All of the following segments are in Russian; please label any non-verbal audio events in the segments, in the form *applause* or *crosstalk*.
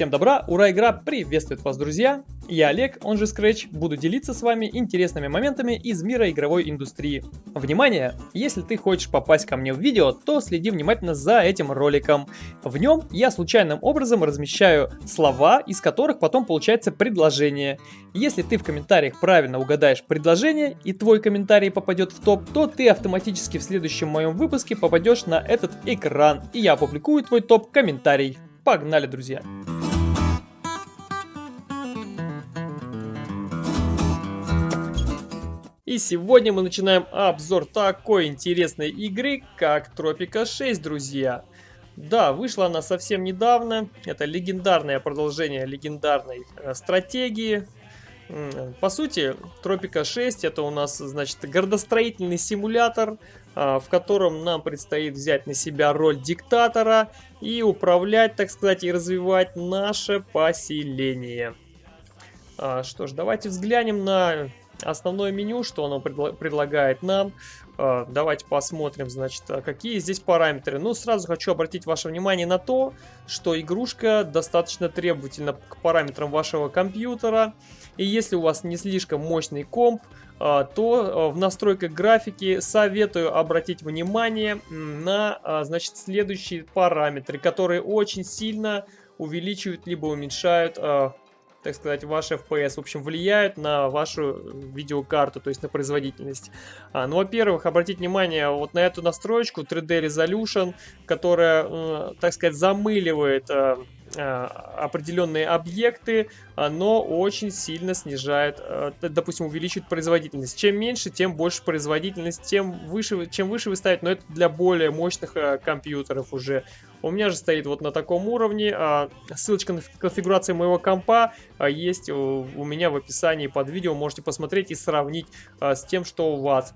Всем добра, ура, игра приветствует вас, друзья! Я Олег, он же Scratch, буду делиться с вами интересными моментами из мира игровой индустрии. Внимание! Если ты хочешь попасть ко мне в видео, то следи внимательно за этим роликом. В нем я случайным образом размещаю слова, из которых потом получается предложение. Если ты в комментариях правильно угадаешь предложение и твой комментарий попадет в топ, то ты автоматически в следующем моем выпуске попадешь на этот экран, и я опубликую твой топ-комментарий. Погнали, друзья! И сегодня мы начинаем обзор такой интересной игры, как Тропика 6, друзья. Да, вышла она совсем недавно. Это легендарное продолжение легендарной э, стратегии. По сути, Тропика 6 это у нас, значит, городостроительный симулятор, э, в котором нам предстоит взять на себя роль диктатора и управлять, так сказать, и развивать наше поселение. А, что ж, давайте взглянем на основное меню, что оно предло предлагает нам. Э, давайте посмотрим, значит, а какие здесь параметры. Ну, сразу хочу обратить ваше внимание на то, что игрушка достаточно требовательна к параметрам вашего компьютера. И если у вас не слишком мощный комп, э, то э, в настройках графики советую обратить внимание на, значит, следующие параметры, которые очень сильно увеличивают либо уменьшают так сказать, ваш FPS, в общем, влияют на вашу видеокарту, то есть на производительность. А, ну, во-первых, обратите внимание вот на эту настроечку 3D Resolution, которая, так сказать, замыливает Э, определенные объекты, оно очень сильно снижает, э, допустим, увеличивает производительность. Чем меньше, тем больше производительность, тем выше, чем выше вы ставите, но это для более мощных э, компьютеров уже. У меня же стоит вот на таком уровне. А, ссылочка на конфигурацию моего компа есть у меня в описании под видео. Можете посмотреть и сравнить с тем, что у вас.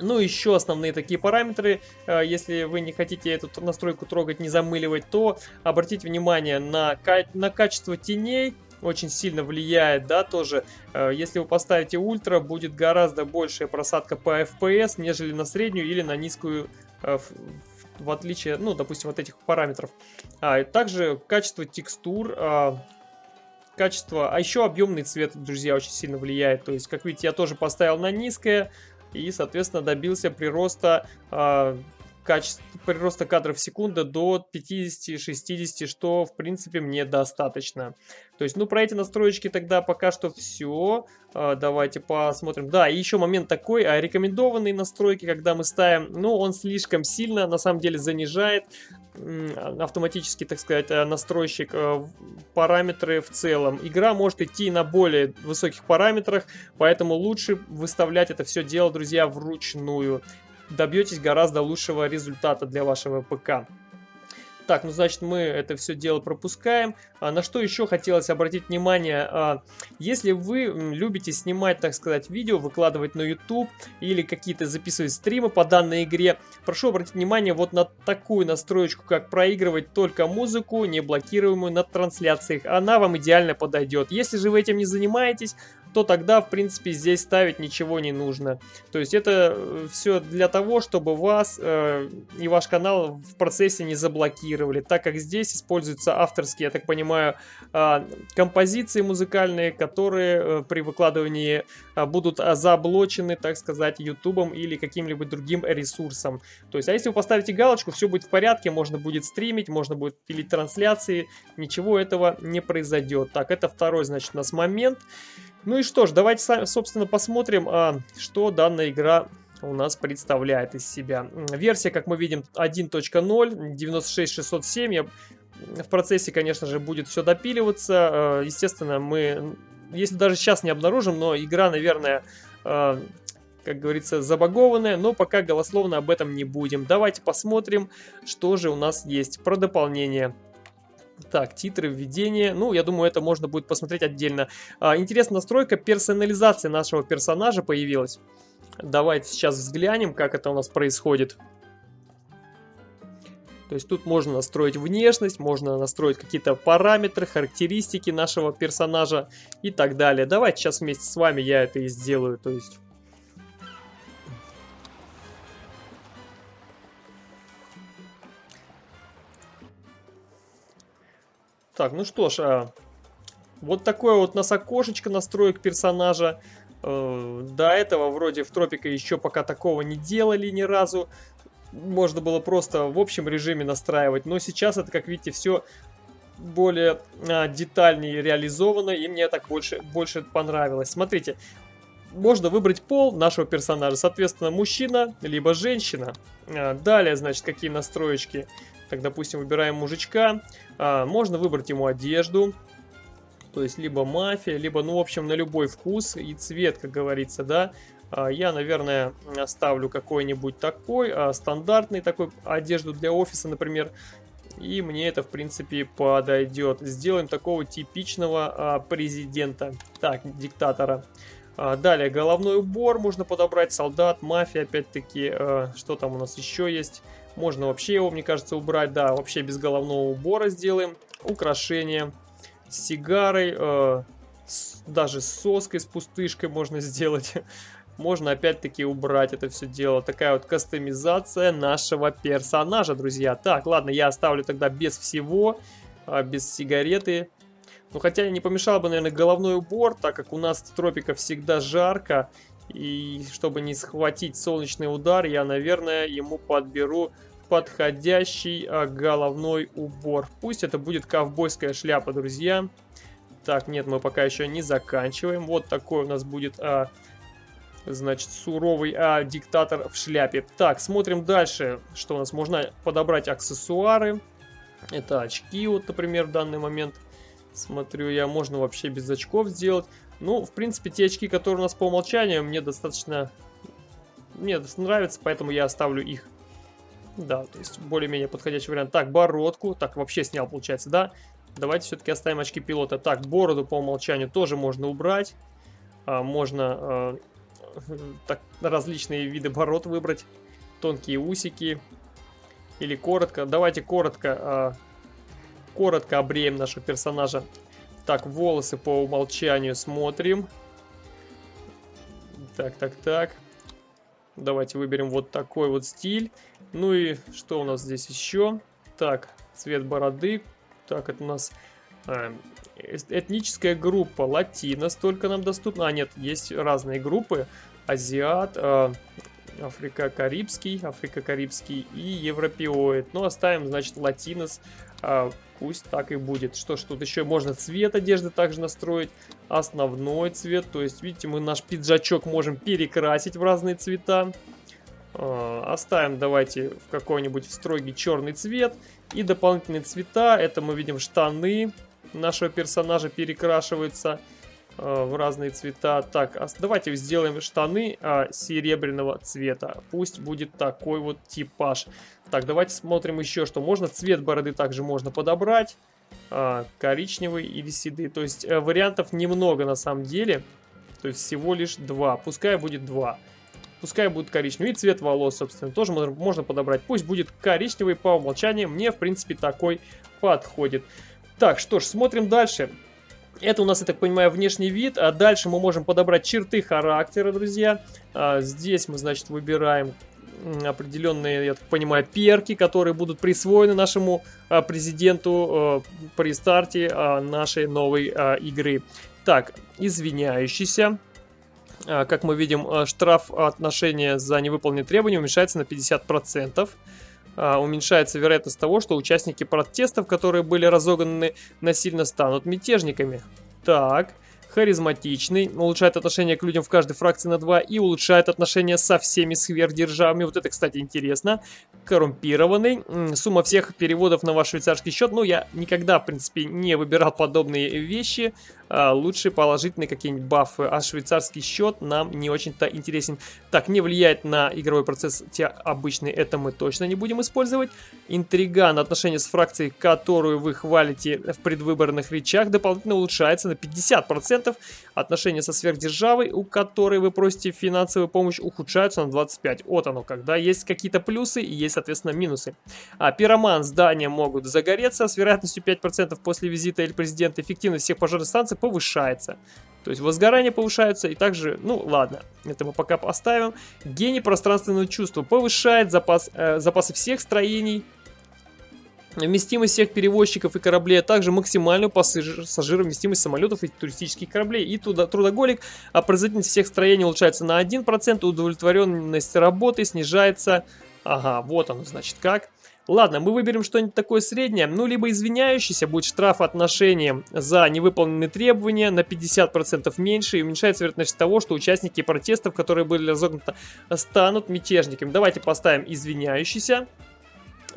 Ну, еще основные такие параметры, э, если вы не хотите эту настройку трогать, не замыливать, то обратите внимание на, на качество теней, очень сильно влияет, да, тоже. Э, если вы поставите ультра, будет гораздо большая просадка по FPS, нежели на среднюю или на низкую, э, в отличие, ну, допустим, от этих параметров. А, также качество текстур, качество, а еще объемный цвет, друзья, очень сильно влияет. То есть, как видите, я тоже поставил на низкое, и, соответственно, добился прироста э, качества, прироста кадров в секунду до 50-60, что, в принципе, мне достаточно. То есть, ну, про эти настроечки тогда пока что все. А, давайте посмотрим. Да, и еще момент такой, а рекомендованные настройки, когда мы ставим, ну, он слишком сильно, на самом деле, занижает автоматически, так сказать, э, настройщик э, параметры в целом. Игра может идти на более высоких параметрах, поэтому лучше выставлять это все дело, друзья, вручную. Добьетесь гораздо лучшего результата для вашего ПК. Так, ну значит мы это все дело пропускаем. А, на что еще хотелось обратить внимание, а, если вы любите снимать, так сказать, видео, выкладывать на YouTube или какие-то записывать стримы по данной игре, прошу обратить внимание вот на такую настроечку, как проигрывать только музыку, не блокируемую на трансляциях. Она вам идеально подойдет. Если же вы этим не занимаетесь, то тогда, в принципе, здесь ставить ничего не нужно. То есть это э, все для того, чтобы вас э, и ваш канал в процессе не заблокировали, так как здесь используются авторские, я так понимаю, э, композиции музыкальные, которые э, при выкладывании э, будут заблочены, так сказать, ютубом или каким-либо другим ресурсом. То есть, а если вы поставите галочку, все будет в порядке, можно будет стримить, можно будет пилить трансляции, ничего этого не произойдет. Так, это второй, значит, у нас момент. Ну и что ж, давайте, собственно, посмотрим, а, что данная игра у нас представляет из себя. Версия, как мы видим, 1.0, 96607. Я... В процессе, конечно же, будет все допиливаться. А, естественно, мы, если даже сейчас не обнаружим, но игра, наверное, а, как говорится, забагованная, но пока голословно об этом не будем. Давайте посмотрим, что же у нас есть про дополнение. Так, титры, введение. Ну, я думаю, это можно будет посмотреть отдельно. А, интересная настройка персонализации нашего персонажа появилась. Давайте сейчас взглянем, как это у нас происходит. То есть тут можно настроить внешность, можно настроить какие-то параметры, характеристики нашего персонажа и так далее. Давайте сейчас вместе с вами я это и сделаю. То есть Так, ну что ж, а, вот такое вот у нас окошечко настроек персонажа. Э, до этого вроде в Тропика еще пока такого не делали ни разу. Можно было просто в общем режиме настраивать. Но сейчас это, как видите, все более а, детальнее реализовано. И мне так больше, больше понравилось. Смотрите, можно выбрать пол нашего персонажа. Соответственно, мужчина, либо женщина. А, далее, значит, какие настроечки. Так, допустим, выбираем мужичка. А, можно выбрать ему одежду. То есть, либо мафия, либо, ну, в общем, на любой вкус и цвет, как говорится, да. А, я, наверное, оставлю какой-нибудь такой, а, стандартный такой одежду для офиса, например. И мне это, в принципе, подойдет. Сделаем такого типичного а, президента, так, диктатора. Далее, головной убор можно подобрать, солдат, мафия, опять-таки, что там у нас еще есть. Можно вообще его, мне кажется, убрать, да, вообще без головного убора сделаем. Украшения с сигарой, э, с, даже с соской, с пустышкой можно *laughs* сделать. можно опять-таки убрать это все дело. Такая вот кастомизация нашего персонажа, друзья. Так, ладно, я оставлю тогда без всего, э, без сигареты. Ну, хотя не помешало бы, наверное, головной убор, так как у нас в тропиках всегда жарко. И чтобы не схватить солнечный удар, я, наверное, ему подберу подходящий а, головной убор. Пусть это будет ковбойская шляпа, друзья. Так, нет, мы пока еще не заканчиваем. Вот такой у нас будет, а, значит, суровый а, диктатор в шляпе. Так, смотрим дальше, что у нас. Можно подобрать аксессуары. Это очки, вот, например, в данный момент. Смотрю я, можно вообще без очков сделать. Ну, в принципе, те очки, которые у нас по умолчанию, мне достаточно... Мне нравятся, поэтому я оставлю их. Да, то есть более-менее подходящий вариант. Так, бородку. Так, вообще снял, получается, да? Давайте все-таки оставим очки пилота. Так, бороду по умолчанию тоже можно убрать. А, можно а, *laughs* так, различные виды бород выбрать. Тонкие усики. Или коротко. Давайте коротко, а, коротко обреем нашего персонажа. Так, волосы по умолчанию смотрим. Так, так, так. Давайте выберем вот такой вот стиль. Ну и что у нас здесь еще? Так, цвет бороды. Так, это у нас э, этническая группа латина столько нам доступно. А, нет, есть разные группы. Азиат, э, Африка-Карибский, Африка-Карибский и Европеоид. Ну, оставим, значит, латинос. Э, пусть так и будет. Что ж, тут еще можно цвет одежды также настроить. Основной цвет. То есть, видите, мы наш пиджачок можем перекрасить в разные цвета. Э, оставим давайте в какой-нибудь строгий черный цвет. И дополнительные цвета, это мы видим штаны нашего персонажа перекрашиваются в разные цвета. Так, давайте сделаем штаны а, серебряного цвета. Пусть будет такой вот типаж. Так, давайте смотрим еще, что можно. Цвет бороды также можно подобрать. А, коричневый или седый. То есть э, вариантов немного на самом деле. То есть всего лишь два. Пускай будет два. Пускай будет коричневый. И цвет волос, собственно, тоже можно подобрать. Пусть будет коричневый по умолчанию. Мне, в принципе, такой подходит. Так, что ж, смотрим дальше. Это у нас, я так понимаю, внешний вид. А дальше мы можем подобрать черты характера, друзья. А здесь мы, значит, выбираем определенные, я так понимаю, перки, которые будут присвоены нашему а, президенту а, при старте а, нашей новой а, игры. Так, извиняющийся. А, как мы видим, а, штраф отношения за невыполненные требования уменьшается на 50%. А, уменьшается вероятность того, что участники протестов, которые были разогнаны насильно, станут мятежниками. Так, харизматичный, улучшает отношение к людям в каждой фракции на 2 и улучшает отношения со всеми сверхдержавами. Вот это, кстати, интересно. Коррумпированный. Сумма всех переводов на ваш швейцарский счет. Ну, я никогда, в принципе, не выбирал подобные вещи лучше положительные какие-нибудь бафы, а швейцарский счет нам не очень-то интересен. Так, не влияет на игровой процесс те обычные, это мы точно не будем использовать. Интриган, отношения с фракцией, которую вы хвалите в предвыборных речах, дополнительно улучшается на 50%. Отношения со сверхдержавой, у которой вы просите финансовую помощь, ухудшаются на 25%. Вот оно, когда есть какие-то плюсы и есть, соответственно, минусы. А пироман, здания могут загореться с вероятностью 5% после визита или президента. Эффективность всех пожарных станций повышается. То есть возгорание повышается и также, ну ладно, это мы пока поставим. Гений пространственного чувства повышает запас, э, запасы всех строений вместимость всех перевозчиков и кораблей, а также максимальную пассажировместимость самолетов и туристических кораблей. И туда, трудоголик, а производительность всех строений улучшается на 1%, удовлетворенность работы снижается... Ага, вот оно, значит, как. Ладно, мы выберем что-нибудь такое среднее, ну, либо извиняющийся, будет штраф отношением за невыполненные требования на 50% меньше и уменьшается вероятность того, что участники протестов, которые были разогнуты, станут мятежниками. Давайте поставим извиняющийся.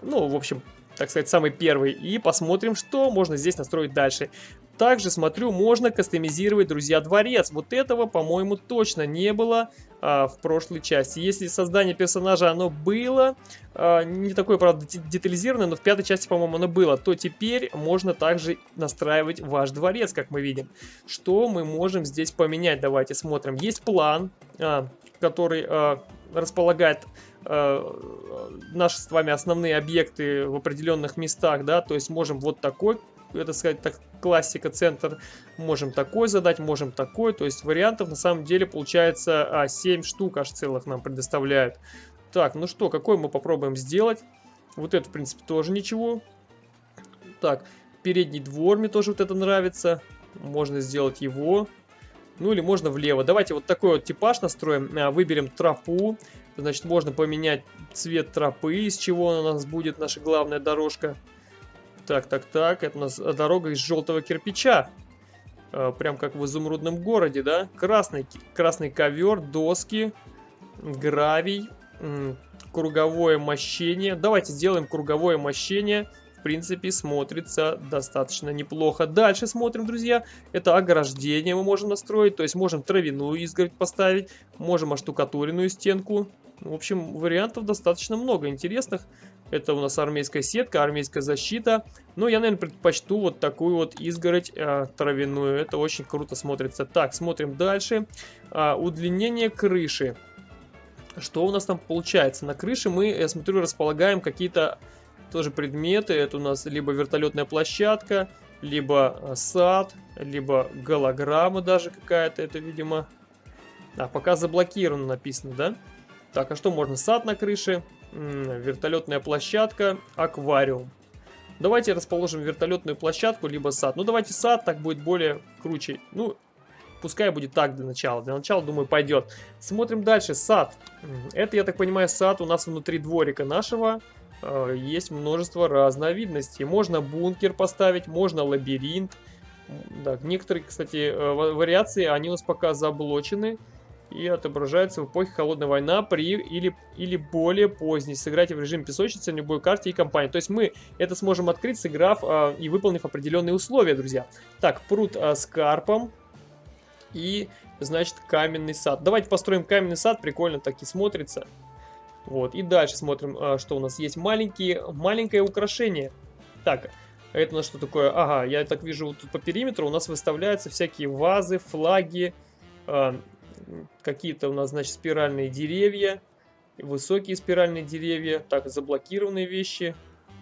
Ну, в общем, так сказать, самый первый. И посмотрим, что можно здесь настроить дальше. Также, смотрю, можно кастомизировать, друзья, дворец. Вот этого, по-моему, точно не было а, в прошлой части. Если создание персонажа оно было, а, не такое, правда, детализированное, но в пятой части, по-моему, оно было, то теперь можно также настраивать ваш дворец, как мы видим. Что мы можем здесь поменять? Давайте смотрим. Есть план, а, который а, располагает а, наши с вами основные объекты в определенных местах, да, то есть можем вот такой это сказать, так, классика, центр. Можем такой задать, можем такой. То есть вариантов на самом деле получается а, 7 штук аж целых нам предоставляют. Так, ну что, какой мы попробуем сделать? Вот это, в принципе, тоже ничего. Так, передний двор мне тоже вот это нравится. Можно сделать его. Ну или можно влево. Давайте вот такой вот типаж настроим. А, выберем тропу. Значит, можно поменять цвет тропы, из чего у нас будет наша главная дорожка. Так, так, так. Это у нас дорога из желтого кирпича. Э, прям как в изумрудном городе, да? Красный, красный ковер, доски, гравий, круговое мощение. Давайте сделаем круговое мощение. В принципе, смотрится достаточно неплохо. Дальше смотрим, друзья. Это ограждение мы можем настроить. То есть можем травяную изгородь поставить. Можем оштукатуренную стенку. В общем, вариантов достаточно много интересных. Это у нас армейская сетка, армейская защита. Но я, наверное, предпочту вот такую вот изгородь э, травяную. Это очень круто смотрится. Так, смотрим дальше. А, удлинение крыши. Что у нас там получается? На крыше мы, я смотрю, располагаем какие-то тоже предметы. Это у нас либо вертолетная площадка, либо э, сад, либо голограмма даже какая-то. Это, видимо... А, пока заблокировано написано, да? Так, а что можно? Сад на крыше вертолетная площадка, аквариум. Давайте расположим вертолетную площадку, либо сад. Ну, давайте сад, так будет более круче. Ну, пускай будет так для начала. Для начала, думаю, пойдет. Смотрим дальше. Сад. Это, я так понимаю, сад у нас внутри дворика нашего. Э, есть множество разновидностей. Можно бункер поставить, можно лабиринт. Да, некоторые, кстати, э, вариации, они у нас пока заблочены и отображается в эпохе Холодной войны при или, или более поздней. Сыграйте в режиме песочницы на любой карте и компании. То есть мы это сможем открыть, сыграв а, и выполнив определенные условия, друзья. Так, пруд а, с карпом и, значит, каменный сад. Давайте построим каменный сад, прикольно так и смотрится. Вот, и дальше смотрим, а, что у нас есть. Маленькие, маленькое украшение. Так, это у нас что такое? Ага, я так вижу, вот тут по периметру у нас выставляются всякие вазы, флаги, а, какие-то у нас, значит, спиральные деревья, высокие спиральные деревья, так, заблокированные вещи.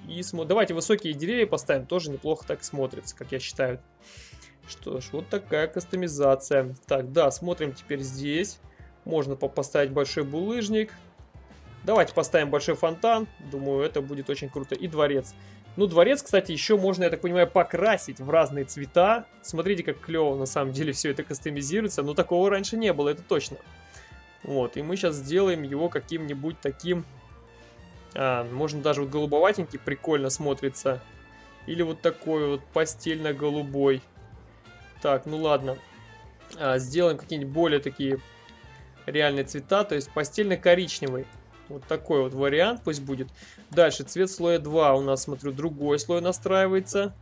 И смо... давайте высокие деревья поставим, тоже неплохо так смотрится, как я считаю. Что ж, вот такая кастомизация. Так, да, смотрим теперь здесь. Можно поставить большой булыжник. Давайте поставим большой фонтан. Думаю, это будет очень круто. И дворец. Ну, дворец, кстати, еще можно, я так понимаю, покрасить в разные цвета. Смотрите, как клево на самом деле все это кастомизируется. Но такого раньше не было, это точно. Вот, и мы сейчас сделаем его каким-нибудь таким... А, можно даже вот голубоватенький прикольно смотрится. Или вот такой вот постельно-голубой. Так, ну ладно. А, сделаем какие-нибудь более такие реальные цвета, то есть постельно-коричневый. Вот такой вот вариант пусть будет. Дальше, цвет слоя 2 у нас, смотрю, другой слой настраивается.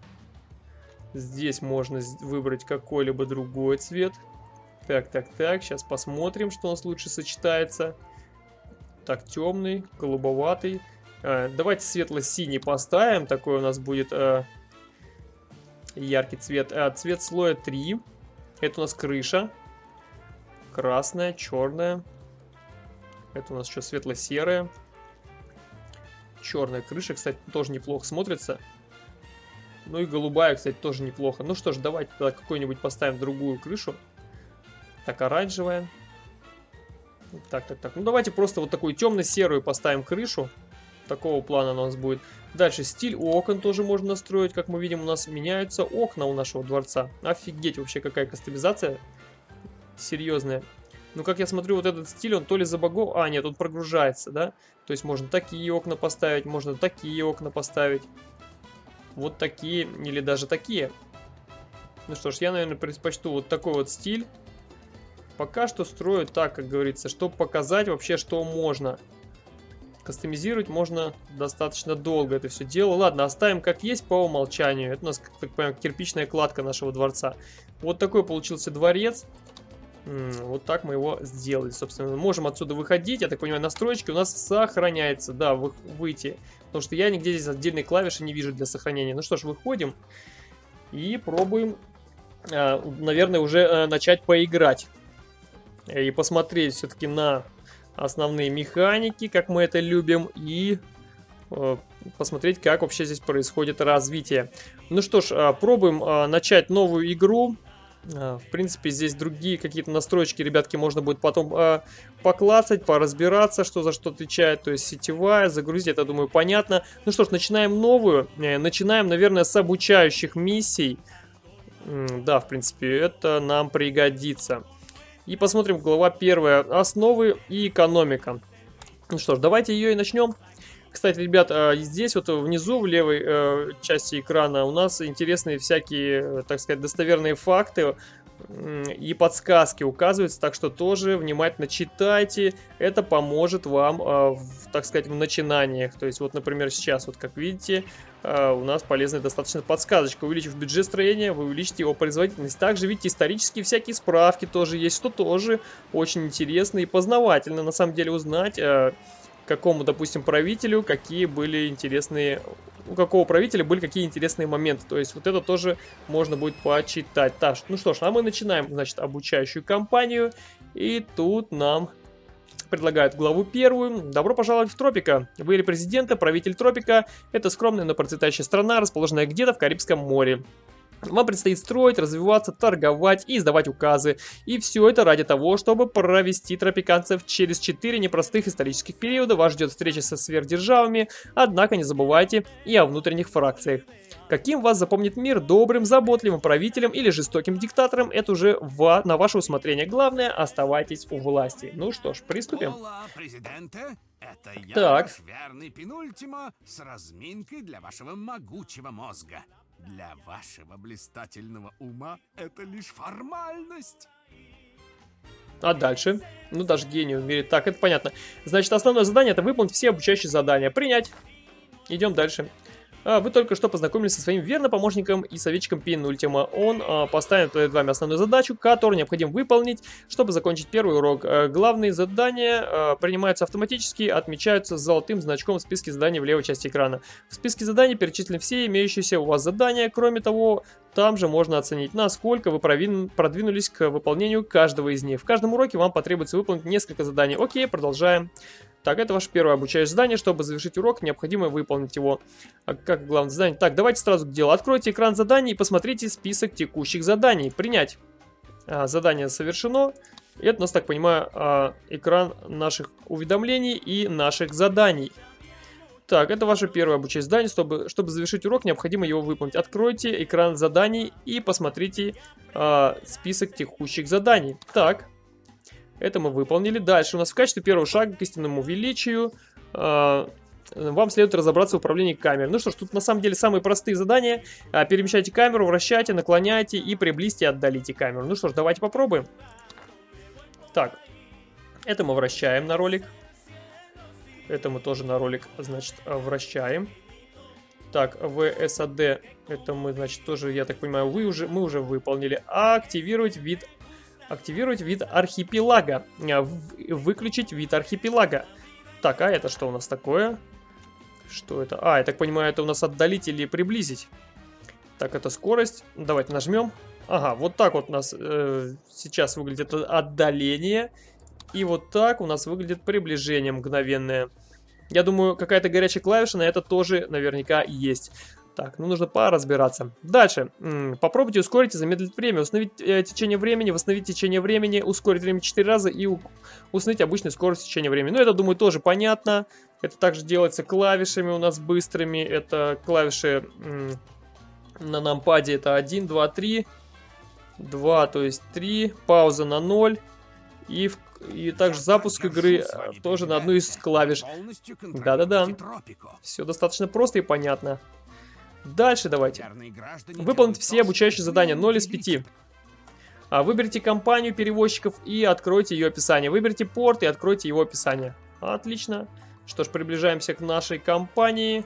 Здесь можно выбрать какой-либо другой цвет. Так, так, так, сейчас посмотрим, что у нас лучше сочетается. Так, темный, голубоватый. А, давайте светло-синий поставим, такой у нас будет а, яркий цвет. А, цвет слоя 3, это у нас крыша. Красная, черная. Это у нас еще светло-серая. Черная крыша, кстати, тоже неплохо смотрится. Ну и голубая, кстати, тоже неплохо. Ну что ж, давайте тогда какую-нибудь поставим другую крышу. Так, оранжевая. Так, так, так. Ну давайте просто вот такую темно-серую поставим крышу. такого плана у нас будет. Дальше стиль окон тоже можно настроить. Как мы видим, у нас меняются окна у нашего дворца. Офигеть, вообще какая кастомизация серьезная. Ну, как я смотрю, вот этот стиль, он то ли забагов... А, нет, он прогружается, да? То есть можно такие окна поставить, можно такие окна поставить. Вот такие, или даже такие. Ну что ж, я, наверное, предпочту вот такой вот стиль. Пока что строю так, как говорится, чтобы показать вообще, что можно. Кастомизировать можно достаточно долго это все дело. Ладно, оставим как есть по умолчанию. Это у нас, как так понимаю, кирпичная кладка нашего дворца. Вот такой получился дворец. Вот так мы его сделали, собственно. Можем отсюда выходить. Я так понимаю, настройки у нас сохраняется. Да, вы, выйти. Потому что я нигде здесь отдельной клавиши не вижу для сохранения. Ну что ж, выходим. И пробуем, а, наверное, уже э, начать поиграть и посмотреть все-таки на основные механики, как мы это любим, и э, посмотреть, как вообще здесь происходит развитие. Ну что ж, э, пробуем э, начать новую игру. В принципе, здесь другие какие-то настройки, ребятки, можно будет потом э, поклацать, поразбираться, что за что отвечает. То есть сетевая, загрузить, это, думаю, понятно. Ну что ж, начинаем новую. Э, начинаем, наверное, с обучающих миссий. Да, в принципе, это нам пригодится. И посмотрим, глава первая. Основы и экономика. Ну что ж, давайте ее и начнем. Кстати, ребят, а, здесь вот внизу, в левой э, части экрана, у нас интересные всякие, так сказать, достоверные факты и подсказки указываются, так что тоже внимательно читайте, это поможет вам, э, в, так сказать, в начинаниях. То есть вот, например, сейчас, вот как видите, э, у нас полезная достаточно подсказочка. Увеличив бюджет строения, вы увеличите его производительность. Также, видите, исторические всякие справки тоже есть, что тоже очень интересно и познавательно, на самом деле, узнать... Какому, допустим, правителю какие были интересные... У какого правителя были какие интересные моменты. То есть вот это тоже можно будет почитать. Так, ну что ж, а мы начинаем, значит, обучающую кампанию. И тут нам предлагают главу первую. Добро пожаловать в Тропика. Вы президента, правитель Тропика. Это скромная, но процветающая страна, расположенная где-то в Карибском море. Вам предстоит строить, развиваться, торговать и издавать указы. И все это ради того, чтобы провести тропиканцев через 4 непростых исторических периода. Вас ждет встреча со сверхдержавами, однако не забывайте и о внутренних фракциях. Каким вас запомнит мир, добрым, заботливым правителем или жестоким диктатором, это уже в, на ваше усмотрение. Главное, оставайтесь у власти. Ну что ж, приступим. Это я, так. верный Пенультимо, с разминкой для вашего могучего мозга. Для вашего блистательного ума это лишь формальность. А дальше? Ну, даже гению в. Так, это понятно. Значит, основное задание это выполнить все обучающие задания. Принять. Идем дальше. А, вы только что познакомились со своим верным помощником и советчиком Пин Ультима. Он а, поставит перед вами основную задачу, которую необходимо выполнить, чтобы закончить первый урок. А, главные задания принимаются автоматически, отмечаются золотым значком в списке заданий в левой части экрана. В списке заданий перечислены все имеющиеся у вас задания. Кроме того, там же можно оценить, насколько вы продвинулись к выполнению каждого из них. В каждом уроке вам потребуется выполнить несколько заданий. Окей, продолжаем. Так, это ваше первое обучающее задание. Чтобы завершить урок, необходимо выполнить его. А как главное задание? Так, давайте сразу к делу. Откройте экран заданий и посмотрите список текущих заданий. Принять. А, задание совершено. Это у нас, так понимаю, а, экран наших уведомлений и наших заданий. Так, это ваше первое обучающее задание. Чтобы, чтобы завершить урок, необходимо его выполнить. Откройте экран заданий и посмотрите а, список текущих заданий. Так, это мы выполнили. Дальше у нас в качестве первого шага к истинному величию э, вам следует разобраться в управлении камерой. Ну что ж, тут на самом деле самые простые задания. Э, перемещайте камеру, вращайте, наклоняйте и приблизьте отдалите камеру. Ну что ж, давайте попробуем. Так, это мы вращаем на ролик. Это мы тоже на ролик, значит, вращаем. Так, VSAD, это мы, значит, тоже, я так понимаю, вы уже, мы уже выполнили. Активировать вид Активировать вид архипелага. Э, выключить вид архипелага. Так, а это что у нас такое? Что это? А, я так понимаю, это у нас отдалить или приблизить. Так, это скорость. Давайте нажмем. Ага, вот так вот у нас э, сейчас выглядит отдаление. И вот так у нас выглядит приближение мгновенное. Я думаю, какая-то горячая клавиша на это тоже наверняка есть. Так, ну нужно поразбираться. Дальше. Попробуйте ускорить и замедлить время. Установить э, течение времени, восстановить течение времени, ускорить время 4 раза и установить обычную скорость течения времени. Ну, это, думаю, тоже понятно. Это также делается клавишами у нас быстрыми. Это клавиши на нампаде. Это 1, 2, 3. 2, то есть 3. Пауза на 0. И, в, и также запуск игры э, тоже на одну из клавиш. Да-да-да. Все достаточно просто и понятно. Дальше давайте. Выполнить все обучающие задания 0 из 5. А, выберите компанию перевозчиков и откройте ее описание. Выберите порт и откройте его описание. Отлично. Что ж, приближаемся к нашей компании.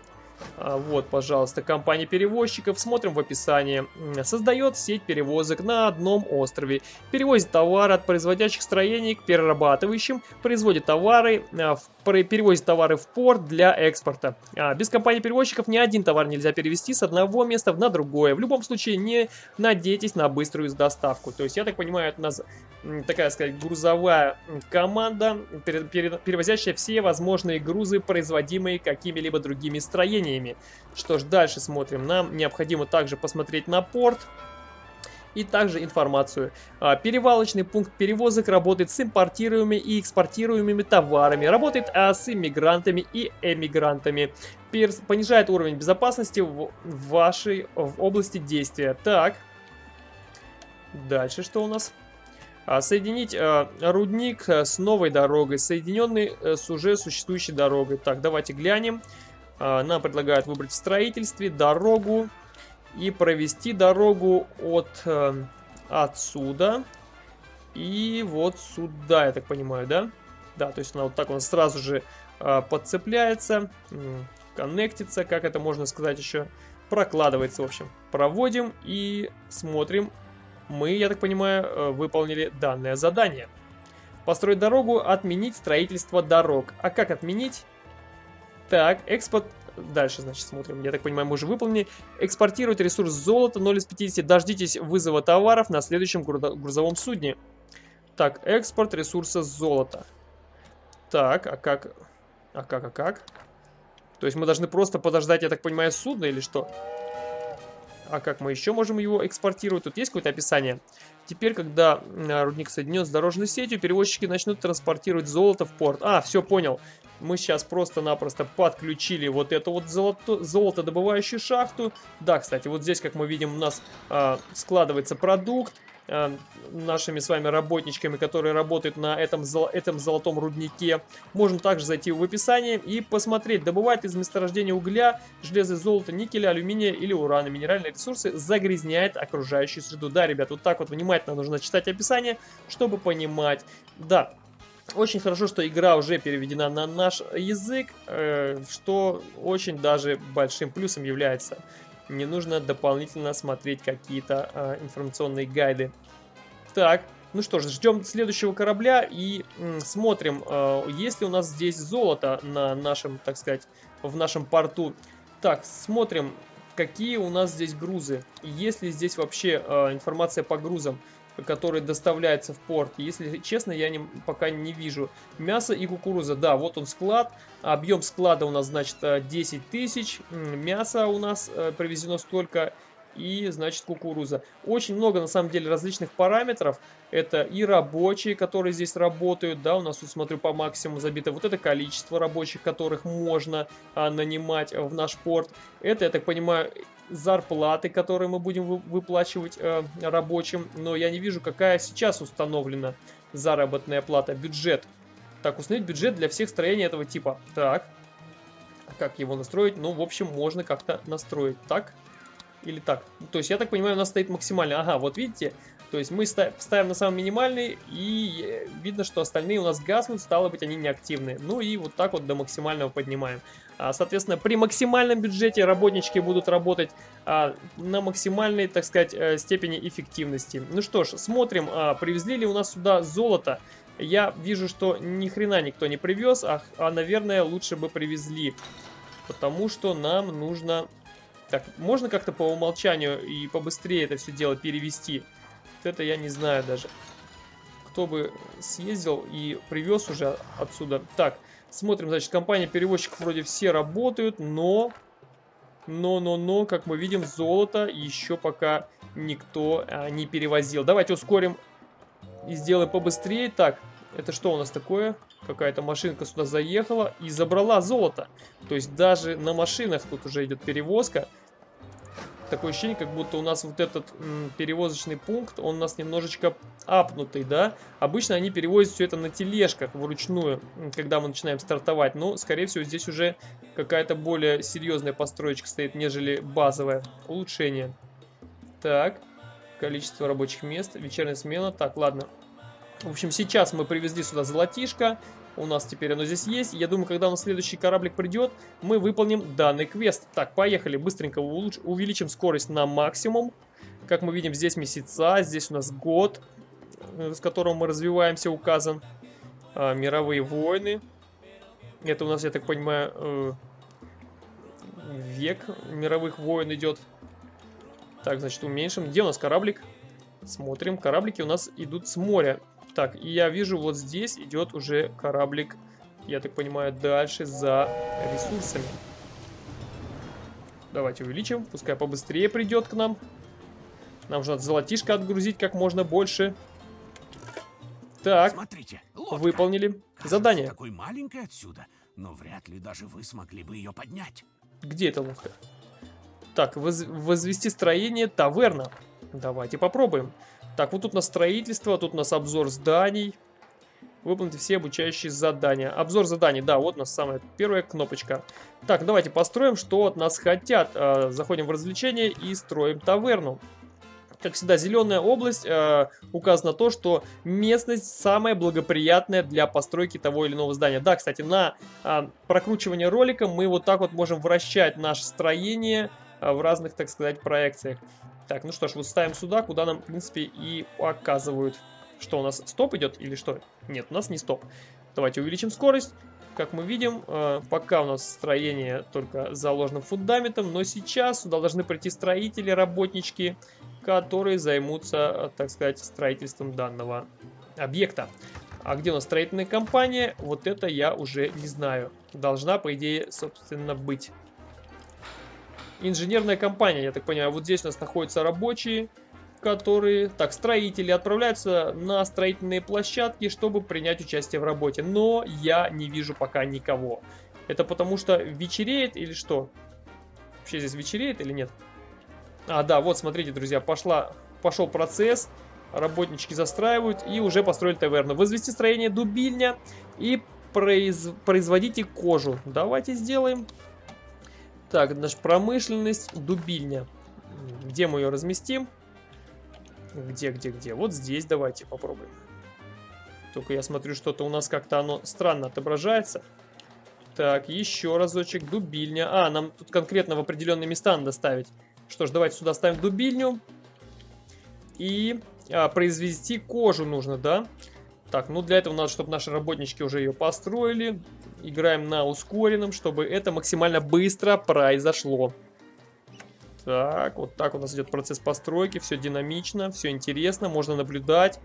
А, вот, пожалуйста, компания перевозчиков. Смотрим в описании. Создает сеть перевозок на одном острове. Перевозит товары от производящих строений к перерабатывающим. Производит товары, а, перевозит товары в порт для экспорта. А, без компании перевозчиков ни один товар нельзя перевести с одного места на другое. В любом случае не надейтесь на быструю доставку. То есть, я так понимаю, это у нас такая сказать грузовая команда, перевозящая все возможные грузы, производимые какими-либо другими строениями. Что ж, дальше смотрим. Нам необходимо также посмотреть на порт и также информацию. А, перевалочный пункт перевозок работает с импортируемыми и экспортируемыми товарами, работает а, с иммигрантами и эмигрантами, Перс понижает уровень безопасности в вашей в области действия. Так, дальше что у нас? А, соединить рудник э, с новой дорогой, соединенный э, с уже существующей дорогой. Так, давайте глянем. А, нам предлагают выбрать в строительстве дорогу и провести дорогу от э, отсюда и вот сюда, я так понимаю, да? Да, то есть она вот так он сразу же подцепляется, коннектится, как это можно сказать еще, прокладывается, в общем. Проводим и смотрим, мы, я так понимаю, э, выполнили данное задание. Построить дорогу, отменить строительство дорог. А как отменить? Так, экспорт... Дальше, значит, смотрим. Я так понимаю, мы уже выполнили. Экспортировать ресурс золота 0 из 50. Дождитесь вызова товаров на следующем грузовом судне. Так, экспорт ресурса золота. Так, а как... А как, а как? То есть мы должны просто подождать, я так понимаю, судно или что? А как мы еще можем его экспортировать? Тут есть какое-то описание? Теперь, когда рудник соединен с дорожной сетью, перевозчики начнут транспортировать золото в порт. А, все, понял. Мы сейчас просто-напросто подключили вот эту вот золото, золотодобывающую шахту. Да, кстати, вот здесь, как мы видим, у нас э, складывается продукт. Э, нашими с вами работничками, которые работают на этом, этом золотом руднике. Можно также зайти в описание и посмотреть, добывает из месторождения угля, железа, золота, никеля, алюминия или урана. Минеральные ресурсы загрязняет окружающую среду. Да, ребят, вот так вот внимательно нужно читать описание, чтобы понимать. Да, очень хорошо, что игра уже переведена на наш язык, э, что очень даже большим плюсом является не нужно дополнительно смотреть какие-то э, информационные гайды. Так, ну что ж, ждем следующего корабля и смотрим, э, есть ли у нас здесь золото на нашем, так сказать, в нашем порту. Так, смотрим, какие у нас здесь грузы. Есть ли здесь вообще э, информация по грузам который доставляется в порт. Если честно, я не, пока не вижу. Мясо и кукуруза. Да, вот он склад. Объем склада у нас, значит, 10 э, тысяч. Мясо у нас э, привезено столько. И, значит, кукуруза. Очень много, на самом деле, различных параметров. Это и рабочие, которые здесь работают. Да, у нас, тут, смотрю, по максимуму забито. Вот это количество рабочих, которых можно а, нанимать в наш порт. Это, я так понимаю, зарплаты, которые мы будем выплачивать э, рабочим, но я не вижу, какая сейчас установлена заработная плата, бюджет. Так, установить бюджет для всех строений этого типа. Так, как его настроить? Ну, в общем, можно как-то настроить. Так или так? То есть, я так понимаю, у нас стоит максимально. Ага, вот видите, то есть мы ставим на самый минимальный, и э, видно, что остальные у нас гаснут, стало быть, они неактивны. Ну и вот так вот до максимального поднимаем. А, соответственно, при максимальном бюджете работнички будут работать а, на максимальной, так сказать, э, степени эффективности. Ну что ж, смотрим, а, привезли ли у нас сюда золото. Я вижу, что ни хрена никто не привез, а, а наверное, лучше бы привезли. Потому что нам нужно... Так, можно как-то по умолчанию и побыстрее это все дело перевести? Это я не знаю даже. Кто бы съездил и привез уже отсюда. Так, смотрим, значит, компания перевозчиков вроде все работают, но... Но-но-но, как мы видим, золото еще пока никто а, не перевозил. Давайте ускорим и сделаем побыстрее. Так, это что у нас такое? Какая-то машинка сюда заехала и забрала золото. То есть даже на машинах тут уже идет перевозка. Такое ощущение, как будто у нас вот этот перевозочный пункт, он у нас немножечко апнутый, да? Обычно они перевозят все это на тележках вручную, когда мы начинаем стартовать. Но, скорее всего, здесь уже какая-то более серьезная построечка стоит, нежели базовое улучшение. Так, количество рабочих мест, вечерняя смена. Так, ладно. В общем, сейчас мы привезли сюда золотишко. У нас теперь оно здесь есть. Я думаю, когда у нас следующий кораблик придет, мы выполним данный квест. Так, поехали. Быстренько увеличим скорость на максимум. Как мы видим, здесь месяца, здесь у нас год, э, с которым мы развиваемся, указан. А, мировые войны. Это у нас, я так понимаю, э, век мировых войн идет. Так, значит, уменьшим. Где у нас кораблик? Смотрим. Кораблики у нас идут с моря. Так, и я вижу, вот здесь идет уже кораблик, я так понимаю, дальше за ресурсами. Давайте увеличим, пускай побыстрее придет к нам. Нам же надо золотишко отгрузить как можно больше. Так, Смотрите, выполнили Кажется, задание. такой маленькой отсюда, но вряд ли даже вы смогли бы ее поднять. Где эта лодка? Так, воз возвести строение таверна. Давайте попробуем. Так, вот тут у нас строительство, тут у нас обзор зданий. Выполните все обучающие задания. Обзор заданий, да, вот у нас самая первая кнопочка. Так, давайте построим, что от нас хотят. Э, заходим в развлечения и строим таверну. Как всегда, зеленая область э, указано то, что местность самая благоприятная для постройки того или иного здания. Да, кстати, на э, прокручивание ролика мы вот так вот можем вращать наше строение э, в разных, так сказать, проекциях. Так, ну что ж, вот ставим сюда, куда нам, в принципе, и показывают. Что у нас, стоп идет или что? Нет, у нас не стоп. Давайте увеличим скорость. Как мы видим, э, пока у нас строение только заложено фундаментом, но сейчас сюда должны прийти строители, работнички, которые займутся, э, так сказать, строительством данного объекта. А где у нас строительная компания, вот это я уже не знаю. Должна, по идее, собственно, быть инженерная компания, я так понимаю. Вот здесь у нас находятся рабочие, которые, так, строители, отправляются на строительные площадки, чтобы принять участие в работе. Но я не вижу пока никого. Это потому что вечереет или что? Вообще здесь вечереет или нет? А, да, вот, смотрите, друзья, пошла, пошел процесс. Работнички застраивают и уже построили таверну. Возвести строение дубильня и произ... производите кожу. Давайте сделаем. Так, наша промышленность, дубильня. Где мы ее разместим? Где, где, где? Вот здесь давайте попробуем. Только я смотрю, что-то у нас как-то оно странно отображается. Так, еще разочек. Дубильня. А, нам тут конкретно в определенные места надо ставить. Что ж, давайте сюда ставим дубильню. И а, произвести кожу нужно, да? Так, ну для этого надо, чтобы наши работнички уже ее построили играем на ускоренном, чтобы это максимально быстро произошло. Так, вот так у нас идет процесс постройки, все динамично, все интересно, можно наблюдать.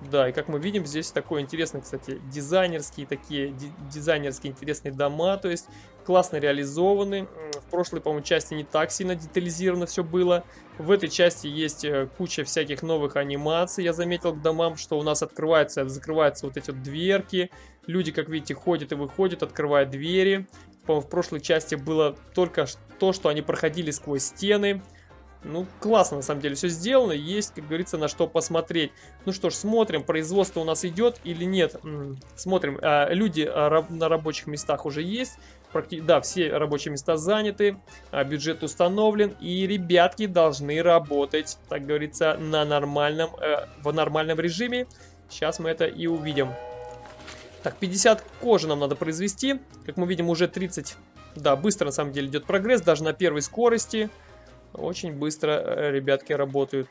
Да, и как мы видим, здесь такой интересный, кстати, дизайнерские такие, дизайнерские интересные дома, то есть классно реализованы. В прошлой, по-моему, части не так сильно детализировано все было. В этой части есть э, куча всяких новых анимаций, я заметил к домам, что у нас открываются, закрываются вот эти вот дверки. Люди, как видите, ходят и выходят, открывают двери. В прошлой части было только то, что они проходили сквозь стены. Ну, классно, на самом деле, все сделано. Есть, как говорится, на что посмотреть. Ну что ж, смотрим, производство у нас идет или нет. Смотрим, а, люди а, на рабочих местах уже есть. Да, все рабочие места заняты, а, бюджет установлен. И ребятки должны работать, так говорится, на нормальном, э, в нормальном режиме. Сейчас мы это и увидим. Так, 50 кожи нам надо произвести. Как мы видим, уже 30. Да, быстро на самом деле идет прогресс, даже на первой скорости. Очень быстро э, ребятки работают.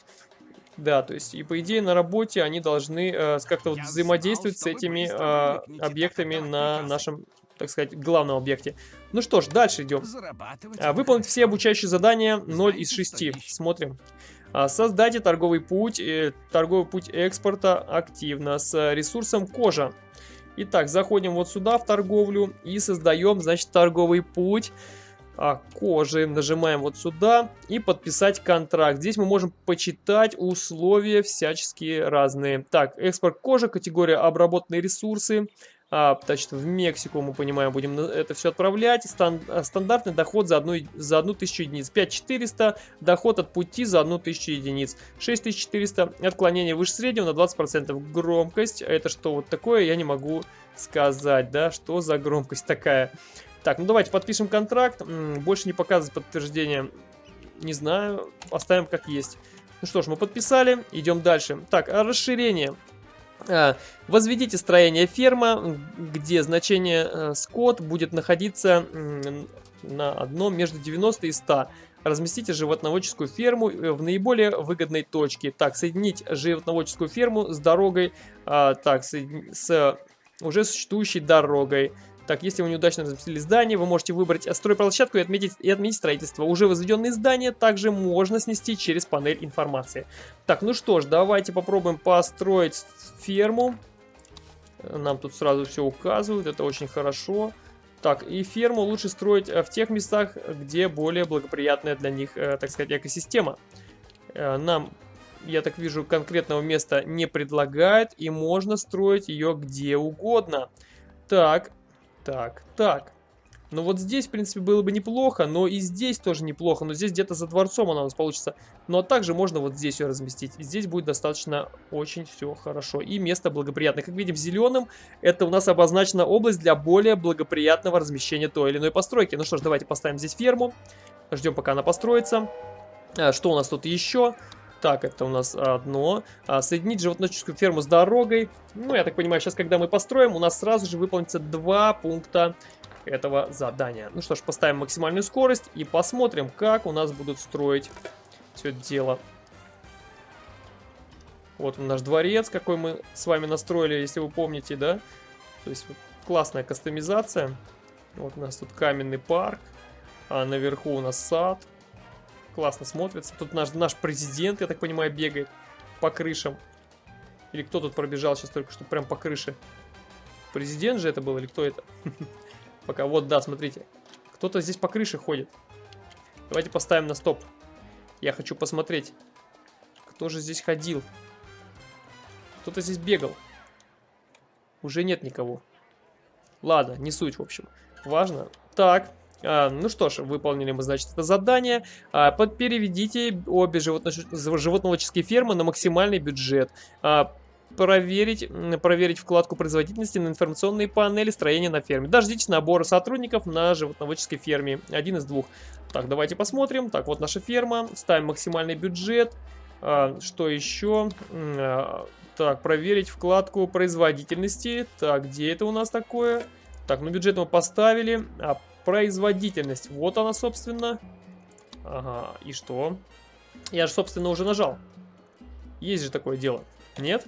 Да, то есть, и по идее на работе они должны э, как-то вот взаимодействовать с этими э, объектами на нашем, так сказать, главном объекте. Ну что ж, дальше идем. А, выполнить все обучающие задания 0 из 6. Смотрим. А, создайте торговый путь, э, торговый путь экспорта активно с ресурсом кожа. Итак, заходим вот сюда в торговлю и создаем, значит, торговый путь. а, кожи. Нажимаем вот сюда и подписать контракт. Здесь мы можем почитать условия всяческие разные. Так, экспорт кожи, категория обработанные ресурсы. А, значит, в Мексику, мы понимаем, будем это все отправлять. Стан стандартный доход за одну, за одну тысячу единиц. 5400, доход от пути за одну тысячу единиц. 6400, отклонение выше среднего на 20%. Громкость, это что вот такое, я не могу сказать, да, что за громкость такая. Так, ну давайте подпишем контракт. Больше не показывать подтверждение. Не знаю, оставим как есть. Ну что ж, мы подписали, идем дальше. Так, а расширение. А, возведите строение ферма, где значение э, скот будет находиться на одном между 90 и 100. Разместите животноводческую ферму э, в наиболее выгодной точке. Так, соединить животноводческую ферму с дорогой, а, так, с уже существующей дорогой. Так, если вы неудачно разместили здание, вы можете выбрать стройплощадку и отметить, и отметить строительство. Уже возведенные здания также можно снести через панель информации. Так, ну что ж, давайте попробуем построить ферму. Нам тут сразу все указывают, это очень хорошо. Так, и ферму лучше строить э, в тех местах, где более благоприятная для них, э, так сказать, экосистема. Э, нам, я так вижу, конкретного места не предлагает, и можно строить ее где угодно. Так, так, так. Ну вот здесь, в принципе, было бы неплохо, но и здесь тоже неплохо. Но здесь где-то за дворцом она у нас получится. Но также можно вот здесь ее разместить. здесь будет достаточно очень все хорошо. И место благоприятное. Как видим, зеленым это у нас обозначена область для более благоприятного размещения той или иной постройки. Ну что ж, давайте поставим здесь ферму. Ждем, пока она построится. А, что у нас тут еще? Так, это у нас одно. А, соединить животноводческую ферму с дорогой. Ну, я так понимаю, сейчас, когда мы построим, у нас сразу же выполнится два пункта этого задания. Ну что ж, поставим максимальную скорость и посмотрим, как у нас будут строить все это дело. Вот наш дворец, какой мы с вами настроили, если вы помните, да? То есть классная кастомизация. Вот у нас тут каменный парк, а наверху у нас сад классно смотрится. Тут наш, наш президент, я так понимаю, бегает по крышам. Или кто тут пробежал сейчас только что прям по крыше? Президент же это был или кто это? *laughs* Пока, вот, да, смотрите. Кто-то здесь по крыше ходит. Давайте поставим на стоп. Я хочу посмотреть, кто же здесь ходил. Кто-то здесь бегал. Уже нет никого. Ладно, не суть, в общем. Важно. Так, ну что ж, выполнили мы, значит, это задание. А, переведите обе животноводческие фермы на максимальный бюджет. А, проверить, проверить вкладку производительности на информационные панели строения на ферме. Дождитесь набора сотрудников на животноводческой ферме. Один из двух. Так, давайте посмотрим. Так, вот наша ферма. Ставим максимальный бюджет. Что еще? Так, проверить вкладку производительности. Так, где это у нас такое? Так, ну бюджет мы поставили. А Производительность. Вот она, собственно. Ага, и что? Я же, собственно, уже нажал. Есть же такое дело. Нет?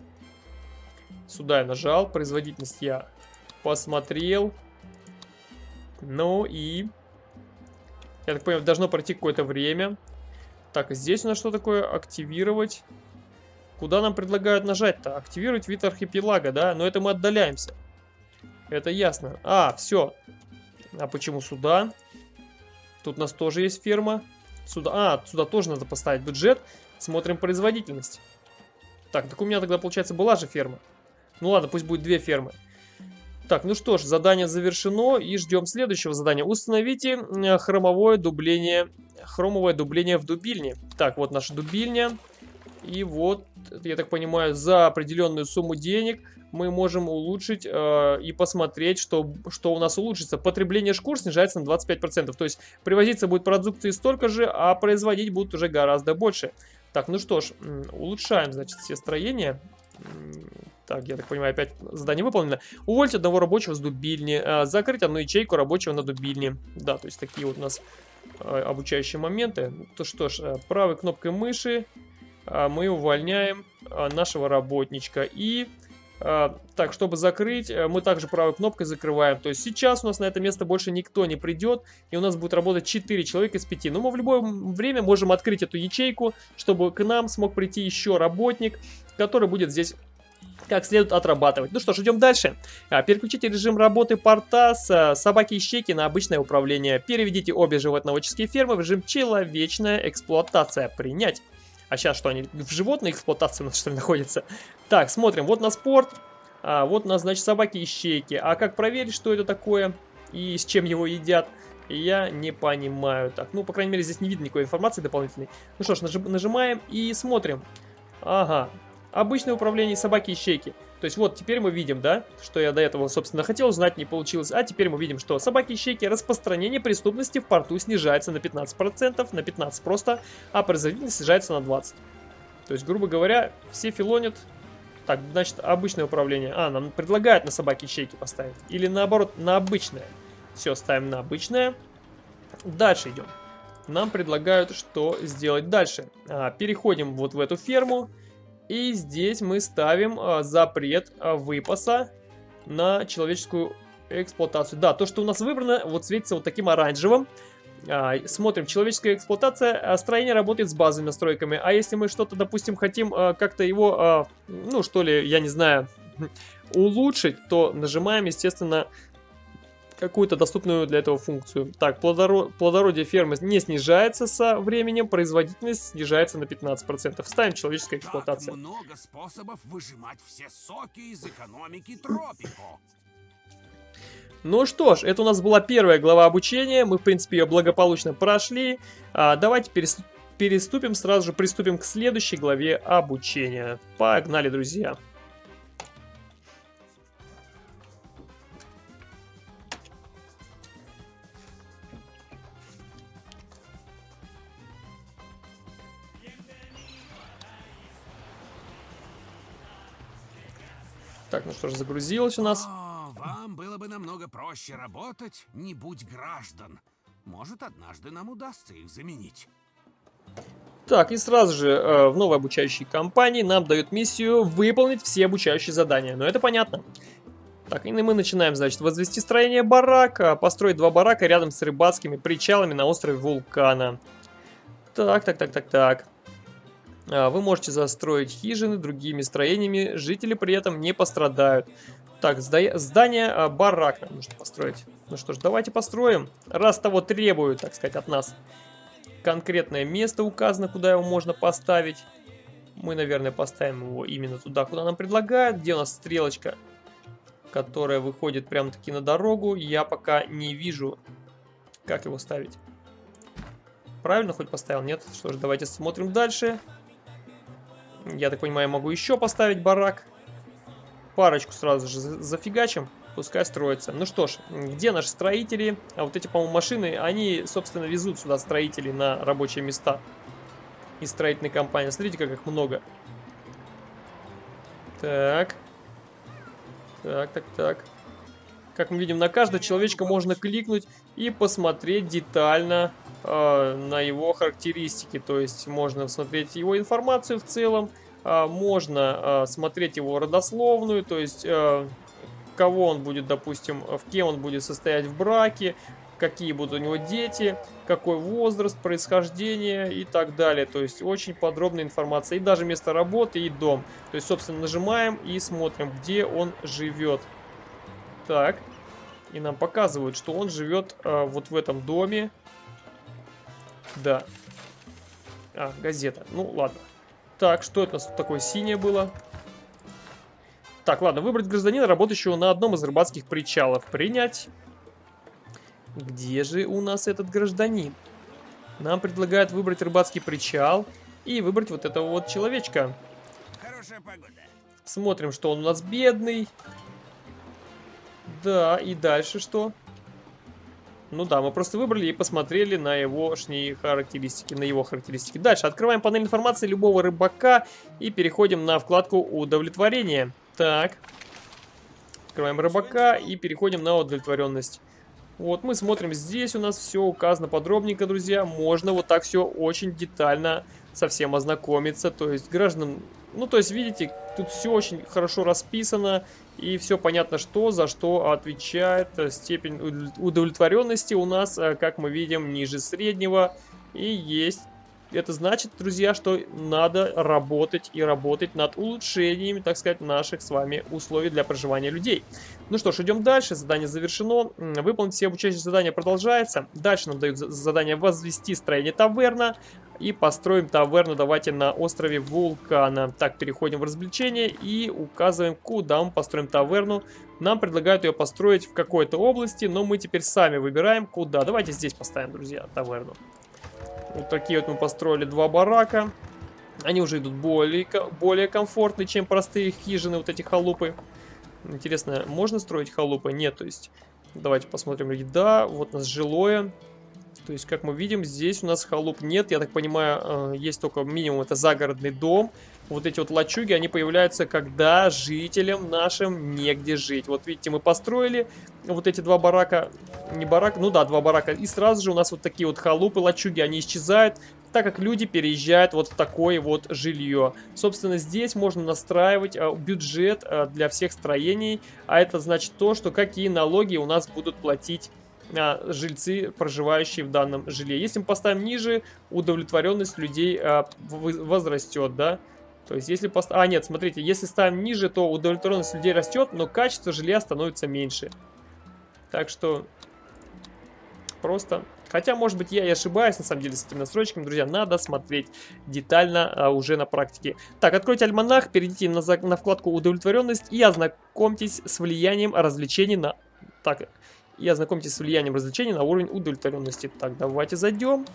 Сюда я нажал. Производительность я посмотрел. Ну и... Я так понимаю, должно пройти какое-то время. Так, здесь у нас что такое? Активировать. Куда нам предлагают нажать-то? Активировать вид архипелага, да? Но это мы отдаляемся. Это ясно. А, все. А почему сюда? Тут у нас тоже есть ферма. Сюда, а, сюда тоже надо поставить бюджет. Смотрим производительность. Так, так у меня тогда, получается, была же ферма. Ну ладно, пусть будет две фермы. Так, ну что ж, задание завершено и ждем следующего задания. Установите хромовое дубление, хромовое дубление в дубильне. Так, вот наша дубильня. И вот, я так понимаю, за определенную сумму денег мы можем улучшить э, и посмотреть, что, что у нас улучшится. Потребление шкур снижается на 25%. То есть привозиться будет продукции столько же, а производить будут уже гораздо больше. Так, ну что ж, улучшаем, значит, все строения. Так, я так понимаю, опять задание выполнено. Уволить одного рабочего с дубильни. Э, закрыть одну ячейку рабочего на дубильне. Да, то есть такие вот у нас э, обучающие моменты. То что ж, э, правой кнопкой мыши мы увольняем э, нашего работничка. И а, так, чтобы закрыть, э, мы также правой кнопкой закрываем. То есть сейчас у нас на это место больше никто не придет, и у нас будет работать 4 человека из 5. Но мы в любое время можем открыть эту ячейку, чтобы к нам смог прийти еще работник, который будет здесь как следует отрабатывать. Ну что ж, идем дальше. А, переключите режим работы порта с а, собаки и щеки на обычное управление. Переведите обе животноводческие фермы в режим человечная эксплуатация. Принять. А сейчас что, они в животной эксплуатации у нас что ли находятся? Так, смотрим. Вот на спорт. А, вот у нас, значит, собаки и щеки. А как проверить, что это такое и с чем его едят? Я не понимаю. Так, ну, по крайней мере, здесь не видно никакой информации дополнительной. Ну что ж, нажимаем и смотрим. Ага, обычное управление собаки и щеки. То есть вот теперь мы видим, да, что я до этого, собственно, хотел узнать, не получилось. А теперь мы видим, что собаки и щеки распространение преступности в порту снижается на 15%, на 15 просто, а производительность снижается на 20. То есть, грубо говоря, все филонят. Так, значит, обычное управление. А, нам предлагают на собаки и щеки поставить. Или наоборот, на обычное. Все, ставим на обычное. Дальше идем. Нам предлагают, что сделать дальше. А, переходим вот в эту ферму. И здесь мы ставим а, запрет а, выпаса на человеческую эксплуатацию. Да, то, что у нас выбрано, вот светится вот таким оранжевым. А, смотрим, человеческая эксплуатация, строение работает с базовыми настройками. А если мы что-то, допустим, хотим как-то его, ну, что ли, я не знаю, *laughs* улучшить, то нажимаем, естественно, какую-то доступную для этого функцию. Так, плодоро плодородие фермы не снижается со временем, производительность снижается на 15%. Ставим человеческая эксплуатация. Как много способов выжимать все соки из экономики тропико. Ну что ж, это у нас была первая глава обучения, мы в принципе ее благополучно прошли. А, давайте переступим, сразу же приступим к следующей главе обучения. Погнали, друзья! Так, ну что ж, загрузилось у нас. О, вам было бы намного проще работать, не будь граждан. Может, однажды нам удастся их заменить. Так, и сразу же э, в новой обучающей компании нам дают миссию выполнить все обучающие задания. Но это понятно. Так, и мы начинаем, значит, возвести строение барака, построить два барака рядом с рыбацкими причалами на острове Вулкана. Так, так, так, так, так. А, вы можете застроить хижины другими строениями, жители при этом не пострадают. Так, здание а, барака нужно построить. Ну что ж, давайте построим, раз того требуют, так сказать, от нас. Конкретное место указано, куда его можно поставить. Мы, наверное, поставим его именно туда, куда нам предлагают. Где у нас стрелочка, которая выходит прямо-таки на дорогу. Я пока не вижу, как его ставить. Правильно хоть поставил? Нет? Что ж, давайте смотрим дальше. Я так понимаю, могу еще поставить барак. Парочку сразу же зафигачим. Пускай строится. Ну что ж, где наши строители? А вот эти, по-моему, машины, они, собственно, везут сюда строителей на рабочие места. Из строительной компании. Смотрите, как их много. Так. Так, так, так. Как мы видим, на каждого человечка можно кликнуть и посмотреть детально на его характеристики. То есть можно смотреть его информацию в целом, э, можно э, смотреть его родословную, то есть э, кого он будет, допустим, в кем он будет состоять в браке, какие будут у него дети, какой возраст, происхождение и так далее. То есть очень подробная информация. И даже место работы, и дом. То есть, собственно, нажимаем и смотрим, где он живет. Так. И нам показывают, что он живет э, вот в этом доме. Да. А, газета. Ну, ладно. Так, что это у нас тут такое синее было? Так, ладно, выбрать гражданина, работающего на одном из рыбацких причалов. Принять. Где же у нас этот гражданин? Нам предлагают выбрать рыбацкий причал и выбрать вот этого вот человечка. Хорошая погода. Смотрим, что он у нас бедный. Да, и дальше что? Ну да, мы просто выбрали и посмотрели на его характеристики, на его характеристики. Дальше открываем панель информации любого рыбака и переходим на вкладку удовлетворение. Так. Открываем рыбака и переходим на удовлетворенность. Вот мы смотрим, здесь у нас все указано подробненько, друзья. Можно вот так все очень детально совсем ознакомиться. То есть граждан... Ну, то есть, видите, тут все очень хорошо расписано. И все понятно, что за что отвечает степень удовлетворенности у нас, э, как мы видим, ниже среднего. И есть это значит, друзья, что надо работать и работать над улучшениями, так сказать, наших с вами условий для проживания людей. Ну что ж, идем дальше. Задание завершено. Выполнить все обучающие задания продолжается. Дальше нам дают задание возвести строение таверна. И построим таверну давайте на острове Вулкана. Так, переходим в развлечения и указываем, куда мы построим таверну. Нам предлагают ее построить в какой-то области, но мы теперь сами выбираем, куда. Давайте здесь поставим, друзья, таверну. Вот такие вот мы построили два барака. Они уже идут более, более комфортные, чем простые хижины, вот эти халупы. Интересно, можно строить халупы? Нет, то есть... Давайте посмотрим. Да, вот у нас жилое. То есть, как мы видим, здесь у нас халуп нет. Я так понимаю, э, есть только минимум это загородный дом. Вот эти вот лачуги, они появляются, когда жителям нашим негде жить. Вот видите, мы построили вот эти два барака. Не барак, ну да, два барака. И сразу же у нас вот такие вот халупы, лачуги, они исчезают так как люди переезжают вот в такое вот жилье. Собственно, здесь можно настраивать э, бюджет э, для всех строений, а это значит то, что какие налоги у нас будут платить жильцы, проживающие в данном жилье. Если мы поставим ниже, удовлетворенность людей а, возрастет, да. То есть, если пост... А, нет, смотрите, если ставим ниже, то удовлетворенность людей растет, но качество жилья становится меньше. Так что просто... Хотя, может быть, я и ошибаюсь, на самом деле, с этими настройками, друзья. Надо смотреть детально а, уже на практике. Так, откройте альманах, перейдите на, на вкладку «Удовлетворенность» и ознакомьтесь с влиянием развлечений на... Так, и ознакомьтесь с влиянием развлечений на уровень удовлетворенности. Так, давайте зайдем.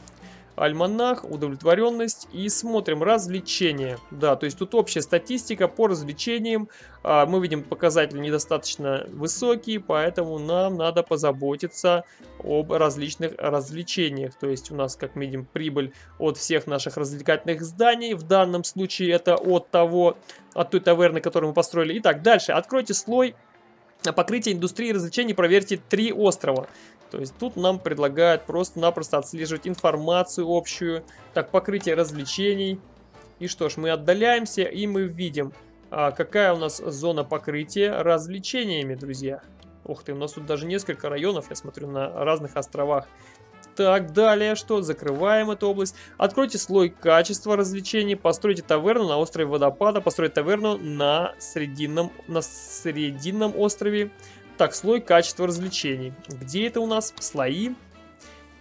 Альманах, удовлетворенность и смотрим развлечения. Да, то есть тут общая статистика по развлечениям. А, мы видим показатели недостаточно высокие, поэтому нам надо позаботиться об различных развлечениях. То есть у нас, как мы видим, прибыль от всех наших развлекательных зданий. В данном случае это от того, от той таверны, которую мы построили. Итак, дальше. Откройте слой покрытие индустрии развлечений проверьте три острова. То есть тут нам предлагают просто-напросто отслеживать информацию общую. Так, покрытие развлечений. И что ж, мы отдаляемся и мы видим, а, какая у нас зона покрытия развлечениями, друзья. Ух ты, у нас тут даже несколько районов, я смотрю, на разных островах. Так, далее что? Закрываем эту область. Откройте слой качества развлечений. Постройте таверну на острове Водопада. Постройте таверну на Срединном, на Срединном острове. Так, слой качества развлечений. Где это у нас? Слои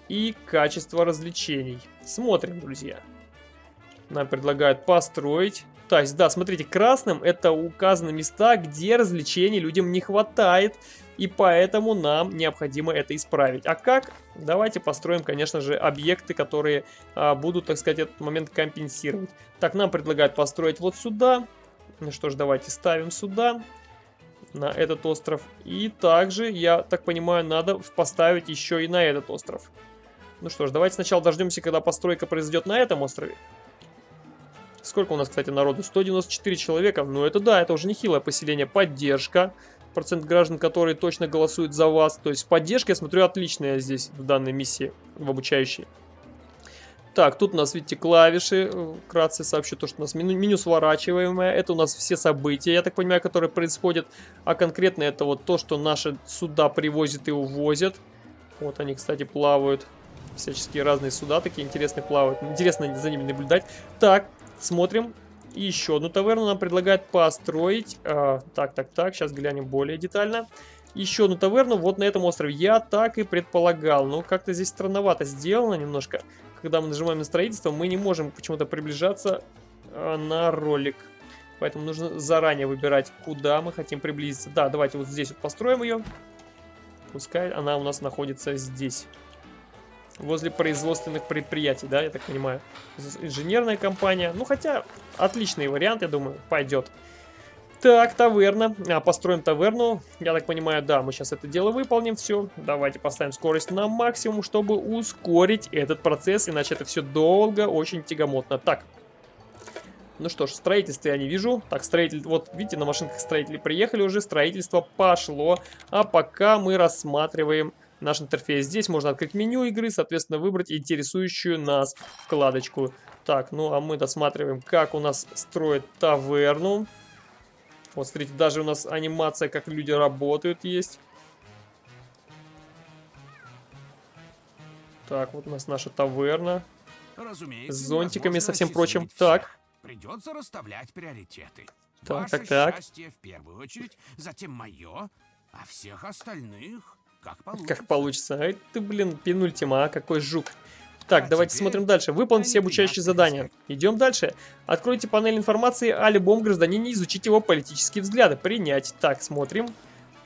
и качество развлечений. Смотрим, друзья. Нам предлагают построить. То есть, да, смотрите, красным это указаны места, где развлечений людям не хватает. И поэтому нам необходимо это исправить. А как? Давайте построим, конечно же, объекты, которые а, будут, так сказать, этот момент компенсировать. Так, нам предлагают построить вот сюда. Ну что ж, давайте ставим сюда на этот остров. И также, я так понимаю, надо поставить еще и на этот остров. Ну что ж, давайте сначала дождемся, когда постройка произойдет на этом острове. Сколько у нас, кстати, народу? 194 человека. Ну это да, это уже нехилое поселение. Поддержка процент граждан, которые точно голосуют за вас. То есть поддержка, я смотрю, отличная здесь в данной миссии, в обучающей. Так, тут у нас, видите, клавиши. Вкратце сообщу то, что у нас меню, меню сворачиваемое. Это у нас все события, я так понимаю, которые происходят. А конкретно это вот то, что наши суда привозят и увозят. Вот они, кстати, плавают. Всяческие разные суда такие интересные плавают. Интересно за ними наблюдать. Так, смотрим. И еще одну таверну нам предлагают построить. А, так, так, так, сейчас глянем более детально. Еще одну таверну вот на этом острове. Я так и предполагал. Но как-то здесь странновато сделано немножко. Когда мы нажимаем на строительство, мы не можем почему-то приближаться а, на ролик. Поэтому нужно заранее выбирать, куда мы хотим приблизиться. Да, давайте вот здесь вот построим ее. Пускай она у нас находится здесь возле производственных предприятий, да, я так понимаю. Инженерная компания. Ну, хотя, отличный вариант, я думаю, пойдет. Так, таверна. А, построим таверну. Я так понимаю, да, мы сейчас это дело выполним. Все, давайте поставим скорость на максимум, чтобы ускорить этот процесс, иначе это все долго, очень тягомотно. Так, ну что ж, строительство я не вижу. Так, строитель, вот видите, на машинках строители приехали уже, строительство пошло. А пока мы рассматриваем наш интерфейс. Здесь можно открыть меню игры, соответственно, выбрать интересующую нас вкладочку. Так, ну а мы досматриваем, как у нас строят таверну. Вот, смотрите, даже у нас анимация, как люди работают, есть. Так, вот у нас наша таверна. Разумеется, с зонтиками, со всем прочим. Так. Придется расставлять приоритеты. Так, Ваше так, так. счастье в первую очередь, затем мое, а всех остальных как получится. Как получится. Ай ты, блин, пенультима, а какой жук. Так, А давайте теперь смотрим дальше. Выполнить все обучающие задания. Идем дальше. Откройте панель информации о любом гражданине, изучить его политические взгляды. Принять. Так, смотрим.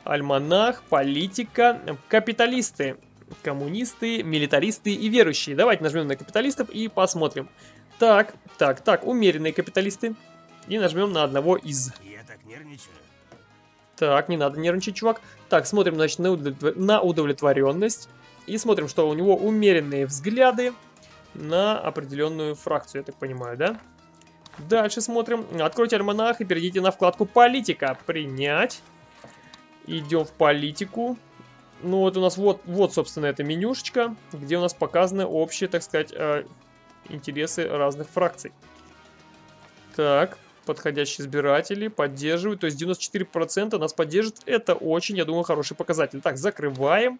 Альманах, политика, капиталисты, коммунисты, милитаристы и верующие. Давайте нажмем на капиталистов и посмотрим. Так, так, так, умеренные капиталисты. И нажмем на одного из. Я так нервничаю. Так, не надо нервничать, чувак. Так, смотрим, значит, на, удовлетвор- на удовлетворенность. И смотрим, что у него умеренные взгляды на определенную фракцию, я так понимаю, да? Дальше смотрим. Откройте альманах и перейдите на вкладку «Политика». Принять. Идем в политику. Ну вот у нас вот, вот собственно, эта менюшечка, где у нас показаны общие, так сказать, э, интересы разных фракций. Так, подходящие избиратели поддерживают, то есть 94% нас поддержит. Это очень, я думаю, хороший показатель. Так, закрываем.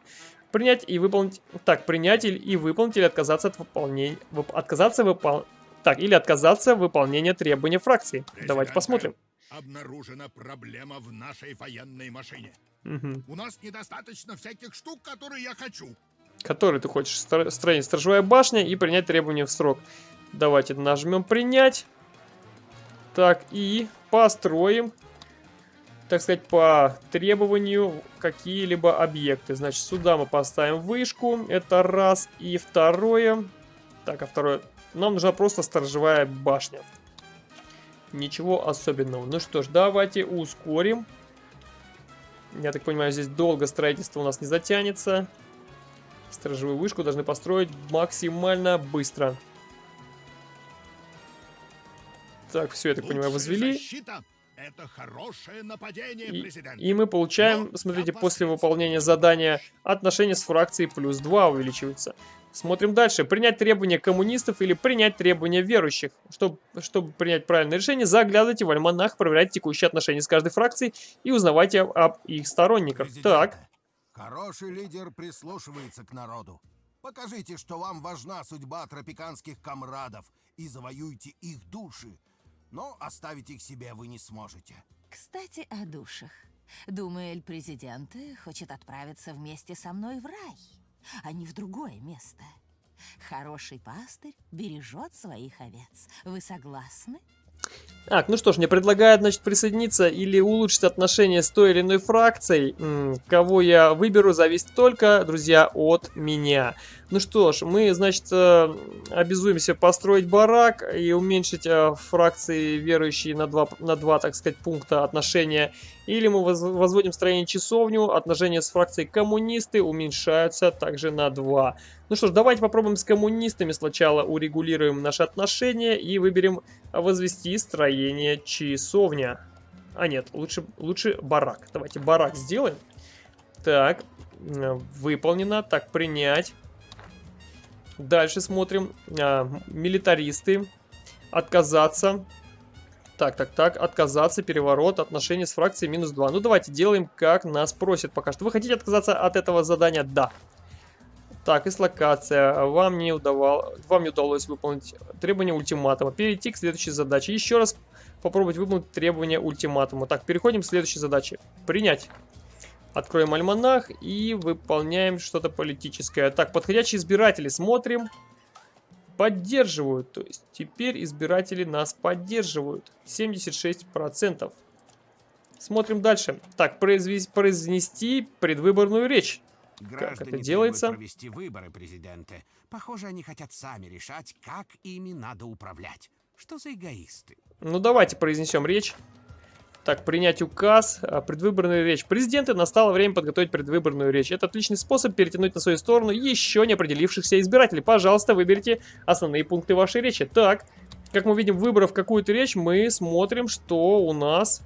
Принять и выполнить. Так, принять или- и выполнить или отказаться от выполнения. вып- Отказаться выпол... Так, или отказаться выполнения требования фракции. Давайте Президент, посмотрим. Обнаружена проблема в нашей военной машине. Мгм. У нас недостаточно всяких штук, которые я хочу. Который ты хочешь? Стро- Строение сторожевая башня и принять требования в срок. Давайте нажмем принять. Так, и построим, так сказать, по требованию какие-либо объекты. Значит, сюда мы поставим вышку. Это раз. И второе. Так, а второе. Нам нужна просто сторожевая башня. Ничего особенного. Ну что ж, давайте ускорим. Я так понимаю, здесь долго строительство у нас не затянется. Сторожевую вышку должны построить максимально быстро. Так, все, я так понимаю, возвели. это хорошее нападение, И, президент. и мы получаем, Но смотрите, после выполнения не задания отношения с фракцией плюс 2 увеличиваются. Смотрим дальше. Принять требования коммунистов или принять требования верующих. Чтобы, чтобы принять правильное решение, заглядывайте в альманах, проверяйте текущие отношения с каждой фракцией и узнавайте об, об их сторонниках. Так, Хороший лидер прислушивается к народу. Покажите, что вам важна судьба тропиканских комрадов и завоюйте их души. Но оставить их себе вы не сможете. Кстати, о душах. Думаю, Эль-Президент хочет отправиться вместе со мной в рай, а не в другое место. Хороший пастырь бережет своих овец. Вы согласны? Так, ну что ж, мне предлагают, значит, присоединиться или улучшить отношения с той или иной фракцией. М, Кого я выберу, зависит только, друзья, от меня. Ну что ж, мы, значит, э, обязуемся построить барак и уменьшить э, фракции верующие на два, на два, так сказать, пункта отношения. Или мы воз- возводим строение часовню, отношения с фракцией коммунисты уменьшаются также на два. Ну что ж, давайте попробуем с коммунистами сначала урегулируем наши отношения и выберем возвести строение часовня. А нет, лучше, лучше барак. Давайте барак сделаем. Так, э, выполнено. Так, принять. Дальше смотрим. А, милитаристы. Отказаться. Так, так, так. Отказаться, переворот, отношения с фракцией минус 2. Ну, давайте делаем, как нас просят пока что. Вы хотите отказаться от этого задания? Да. Так, дислокация. Вам не, удавал... Вам не удалось выполнить требования ультиматума. Перейти к следующей задаче. Еще раз попробовать выполнить требования ультиматума. Так, переходим к следующей задаче. Принять. Откроем альманах и выполняем что-то политическое. Так, подходящие избиратели. Смотрим. Поддерживают. То есть теперь избиратели нас поддерживают. 76%. Смотрим дальше. Так, произвес- произнести предвыборную речь. Граждане это делается? провести выборы, президенты. Похоже, они хотят сами решать, как ими надо управлять. Что за эгоисты? Ну, давайте произнесем речь. Так, принять указ, а, предвыборную речь. Президенты, настало время подготовить предвыборную речь. Это отличный способ перетянуть на свою сторону еще не определившихся избирателей. Пожалуйста, выберите основные пункты вашей речи. Так, как мы видим, выбрав какую-то речь, мы смотрим, что у нас,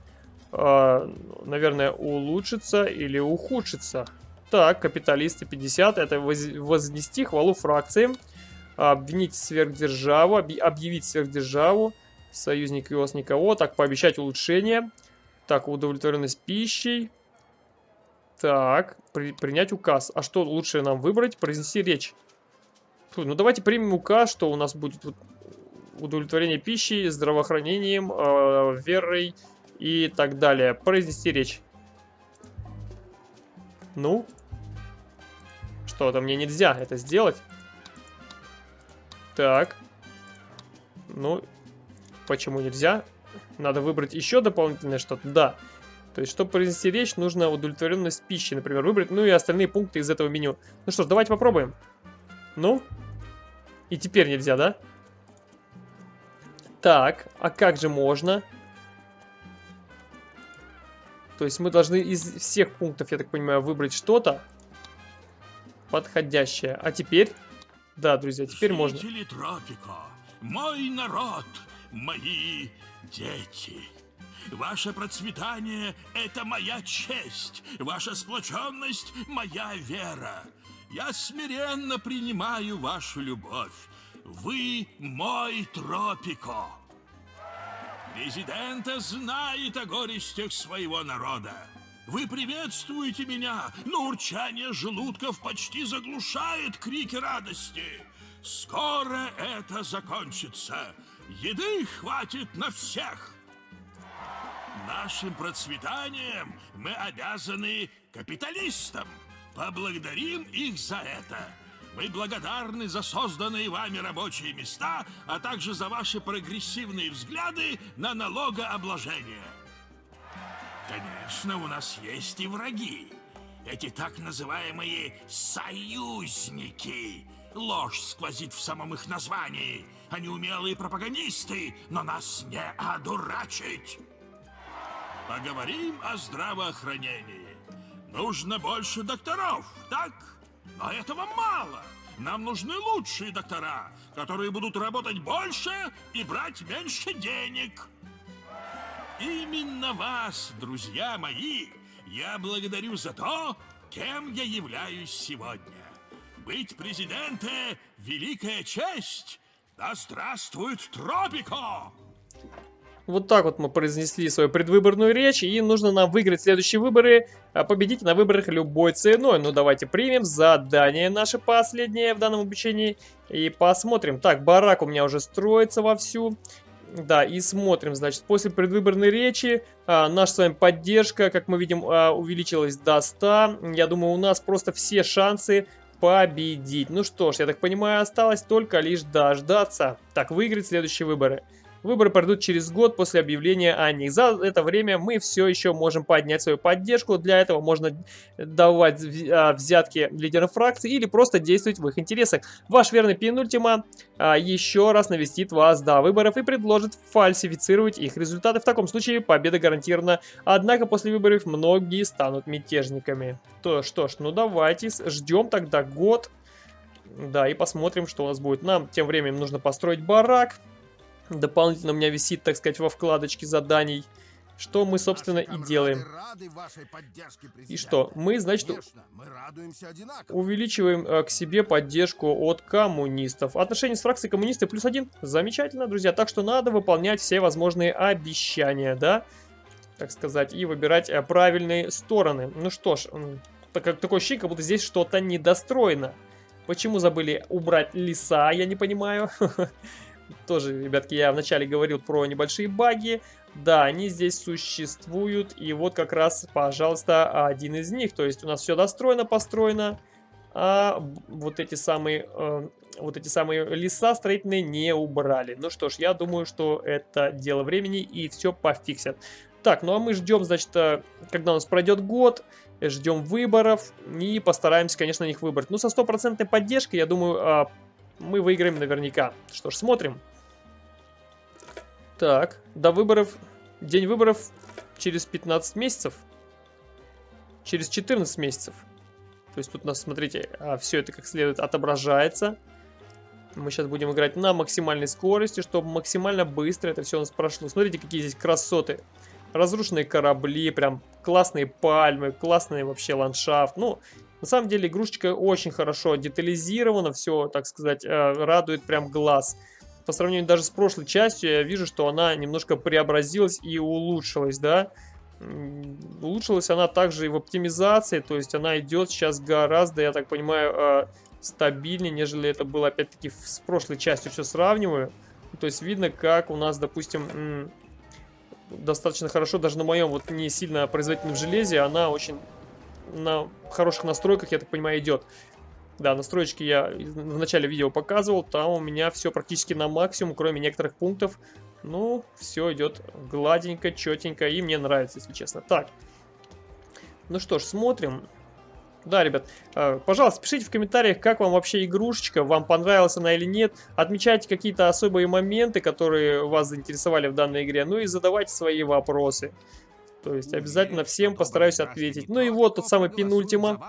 а, наверное, улучшится или ухудшится. Так, капиталисты 50, это воз- вознести хвалу фракциям, обвинить сверхдержаву, объ- объявить сверхдержаву, союзник ИОС никого, так, пообещать улучшение, так, удовлетворенность пищей, так, при- принять указ. А что лучше нам выбрать? Произнести речь. Фу, ну давайте примем указ, что у нас будет удовлетворение пищей, здравоохранением, э, верой и так далее. Произнести речь. Ну? Что-то мне нельзя это сделать. Так. Ну, почему нельзя? Надо выбрать еще дополнительное что-то. Да. То есть, чтобы произнести речь, нужно удовлетворенность пищи, например, выбрать. Ну и остальные пункты из этого меню. Ну что ж, давайте попробуем. Ну? И теперь нельзя, да? Так, а как же можно? То есть мы должны из всех пунктов, я так понимаю, выбрать что-то подходящее. А теперь... Да, друзья, теперь можно. Тропика, мой народ, мои дети. Ваше процветание — это моя честь, ваша сплоченность — моя вера. Я смиренно принимаю вашу любовь. Вы мой Тропико. Президента знает о горестях своего народа. Вы приветствуете меня, но урчание желудков почти заглушает крики радости. Скоро это закончится. Еды хватит на всех. Нашим процветанием мы обязаны капиталистам. Поблагодарим их за это. Мы благодарны за созданные вами рабочие места, а также за ваши прогрессивные взгляды на налогообложение. Конечно, у нас есть и враги. Эти так называемые союзники. Ложь сквозит в самом их названии. Они умелые пропагандисты, но нас не одурачить. Поговорим о здравоохранении. Нужно больше докторов, так? Но этого мало. Нам нужны лучшие доктора, которые будут работать больше и брать меньше денег. Именно вас, друзья мои, я благодарю за то, кем я являюсь сегодня. Быть президентом – великая честь. Да здравствует Тропико! Вот так вот мы произнесли свою предвыборную речь, и нужно нам выиграть следующие выборы, а победить на выборах любой ценой. Ну, давайте примем задание наше последнее в данном обучении и посмотрим. Так, барак у меня уже строится вовсю. Да, и смотрим, значит, после предвыборной речи а, наша с вами поддержка, как мы видим, а, увеличилась до 100. Я думаю, у нас просто все шансы победить. Ну что ж, я так понимаю, осталось только лишь дождаться. Так, выиграть следующие выборы. Выборы пройдут через год после объявления о них. За это время мы все еще можем поднять свою поддержку. Для этого можно давать а, взятки лидерам фракции или просто действовать в их интересах. Ваш верный пенультима а, еще раз навестит вас до выборов и предложит фальсифицировать их результаты. В таком случае победа гарантирована. Однако после выборов многие станут мятежниками. То что ж, ну давайте ждем тогда год. Да, и посмотрим, что у нас будет. Нам тем временем нужно построить барак. Дополнительно у меня висит, так сказать, во вкладочке заданий. Что мы, собственно, и делаем. И что? Мы, значит, мы увеличиваем э, к себе поддержку от коммунистов. Отношения с фракцией коммунисты плюс один. Замечательно, друзья. Так что надо выполнять все возможные обещания, да? Так сказать, и выбирать э, правильные стороны. Ну что ж, так, такое ощущение, как будто здесь что-то недостроено. Почему забыли убрать леса, я не понимаю. *laughs* Тоже, ребятки, я вначале говорил про небольшие баги. Да, они здесь существуют. И вот как раз, пожалуйста, один из них. То есть у нас все достроено, построено. А вот эти самые... Э, вот эти самые леса строительные не убрали. Ну что ж, я думаю, что это дело времени и все пофиксят. Так, ну а мы ждем, значит, э, когда у нас пройдет год, ждем выборов и постараемся, конечно, их выбрать. Ну, со стопроцентной поддержкой, я думаю, а, мы выиграем наверняка. Что ж, смотрим. Так, до выборов... День выборов через 15 месяцев. Через 14 месяцев. То есть тут у нас, смотрите, а, все это как следует отображается. Мы сейчас будем играть на максимальной скорости, чтобы максимально быстро это все у нас прошло. Смотрите, какие здесь красоты. Разрушенные корабли, прям классные пальмы, классный вообще ландшафт. Ну, на самом деле игрушечка очень хорошо детализирована, все, так сказать, э, радует прям глаз. По сравнению даже с прошлой частью, я вижу, что она немножко преобразилась и улучшилась, да. улучшилась она также и в оптимизации, то есть она идет сейчас гораздо, я так понимаю, а, стабильнее, нежели это было опять-таки с прошлой частью все сравниваю. То есть видно, как у нас, допустим, достаточно хорошо, даже на моем вот не сильно производительном железе, она очень на хороших настройках, я так понимаю, идет. Да, настройки я в начале видео показывал, там у меня все практически на максимум, кроме некоторых пунктов. Ну, все идет гладенько, четенько, и мне нравится, если честно. Так, ну что ж, смотрим. Да, ребят, э, пожалуйста, пишите в комментариях, как вам вообще игрушечка, вам понравилась она или нет. Отмечайте какие-то особые моменты, которые вас заинтересовали в данной игре. Ну и задавайте свои вопросы. То есть обязательно всем постараюсь ответить. Ну и вот тот самый пинультима.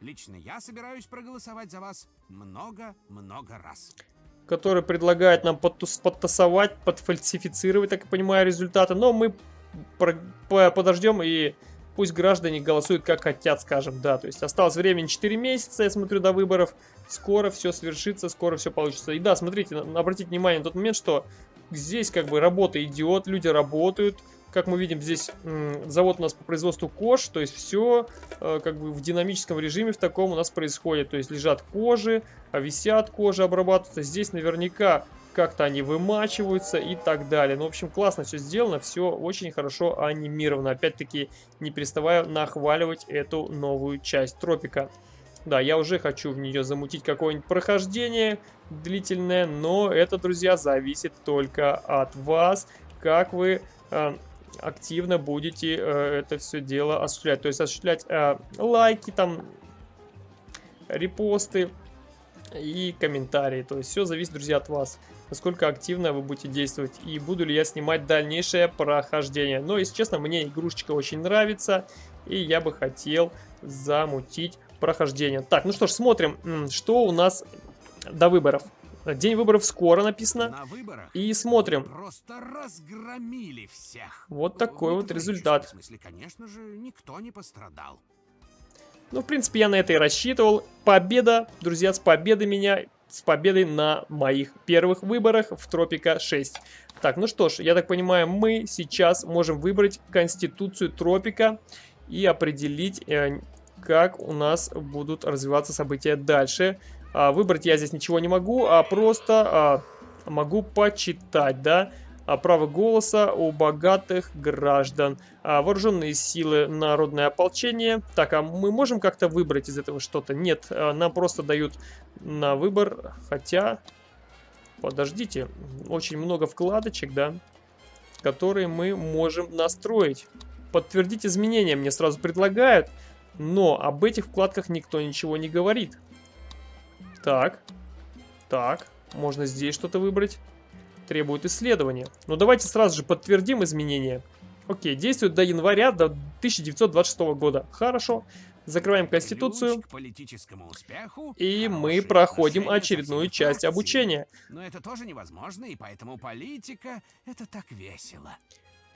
Лично я собираюсь проголосовать за вас много-много раз. Который предлагает нам подтасовать, подфальсифицировать, так я понимаю, результаты. Но мы подождем и пусть граждане голосуют как хотят, скажем, да. То есть осталось времени 4 месяца, я смотрю, до выборов. Скоро все свершится, скоро все получится. И да, смотрите, обратите внимание на тот момент, что здесь как бы работа идет, люди работают. Как мы видим, здесь завод у нас по производству кож, то есть все э, как бы в динамическом режиме в таком у нас происходит. То есть лежат кожи, а висят кожи, обрабатываются. Здесь наверняка как-то они вымачиваются и так далее. Ну, в общем, классно все сделано, все очень хорошо анимировано. Опять-таки, не переставая нахваливать эту новую часть тропика. Да, я уже хочу в нее замутить какое-нибудь прохождение длительное, но это, друзья, зависит только от вас, как вы э, активно будете э, это все дело осуществлять. То есть осуществлять э, лайки, там, репосты и комментарии. То есть все зависит, друзья, от вас. Насколько активно вы будете действовать и буду ли я снимать дальнейшее прохождение. Но, если честно, мне игрушечка очень нравится и я бы хотел замутить прохождение. Так, ну что ж, смотрим, что у нас до выборов. День выборов скоро написано. На выборах и смотрим. Просто разгромили всех. Вот такой вот результат. В смысле, конечно же, никто не пострадал. Ну, в принципе, я на это и рассчитывал. Победа, друзья, с победой меня, с победой на моих первых выборах в Тропика 6. Так, ну что ж, я так понимаю, мы сейчас можем выбрать Конституцию Тропика и определить, э, как у нас будут развиваться события дальше. А, выбрать я здесь ничего не могу, а просто а, могу почитать, да. А, право голоса у богатых граждан. А, вооруженные силы, народное ополчение. Так, а мы можем как-то выбрать из этого что-то? Нет, а, нам просто дают на выбор, хотя... Подождите, очень много вкладочек, да, которые мы можем настроить. Подтвердить изменения мне сразу предлагают, но об этих вкладках никто ничего не говорит. Так. Так. Можно здесь что-то выбрать. Требует исследования. Ну, давайте сразу же подтвердим изменения. Окей, действует до января до 1926 года. Хорошо. Закрываем Конституцию. И мы проходим очередную часть обучения. Но это тоже невозможно, и поэтому политика — это так весело.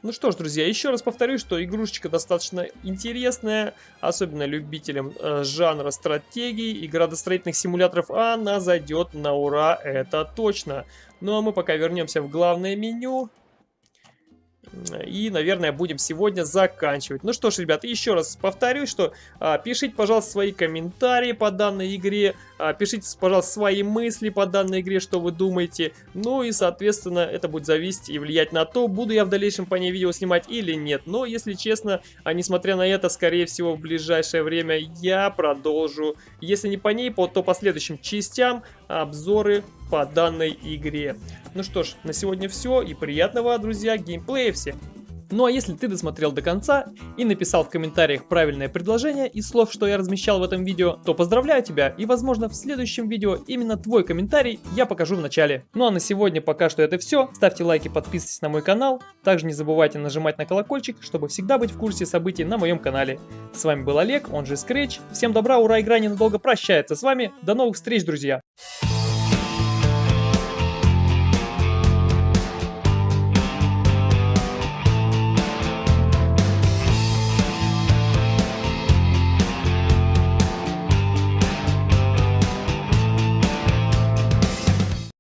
Ну что ж, друзья, еще раз повторю, что игрушечка достаточно интересная, особенно любителям э, жанра стратегий и градостроительных симуляторов, она зайдет на ура, это точно. Ну а мы пока вернемся в главное меню. И, наверное, будем сегодня заканчивать. Ну что ж, ребята, еще раз повторюсь, что а, пишите, пожалуйста, свои комментарии по данной игре. А, пишите, пожалуйста, свои мысли по данной игре, что вы думаете. Ну и, соответственно, это будет зависеть и влиять на то, буду я в дальнейшем по ней видео снимать или нет. Но, если честно, а несмотря на это, скорее всего, в ближайшее время я продолжу, если не по ней, то по следующим частям обзоры по данной игре. Ну что ж, на сегодня все и приятного, друзья, геймплея всем! Ну а если ты досмотрел до конца и написал в комментариях правильное предложение из слов, что я размещал в этом видео, то поздравляю тебя и возможно в следующем видео именно твой комментарий я покажу в начале. Ну а на сегодня пока что это все. Ставьте лайки, подписывайтесь на мой канал. Также не забывайте нажимать на колокольчик, чтобы всегда быть в курсе событий на моем канале. С вами был Олег, он же Scratch. Всем добра, ура, игра ненадолго прощается с вами. До новых встреч, друзья!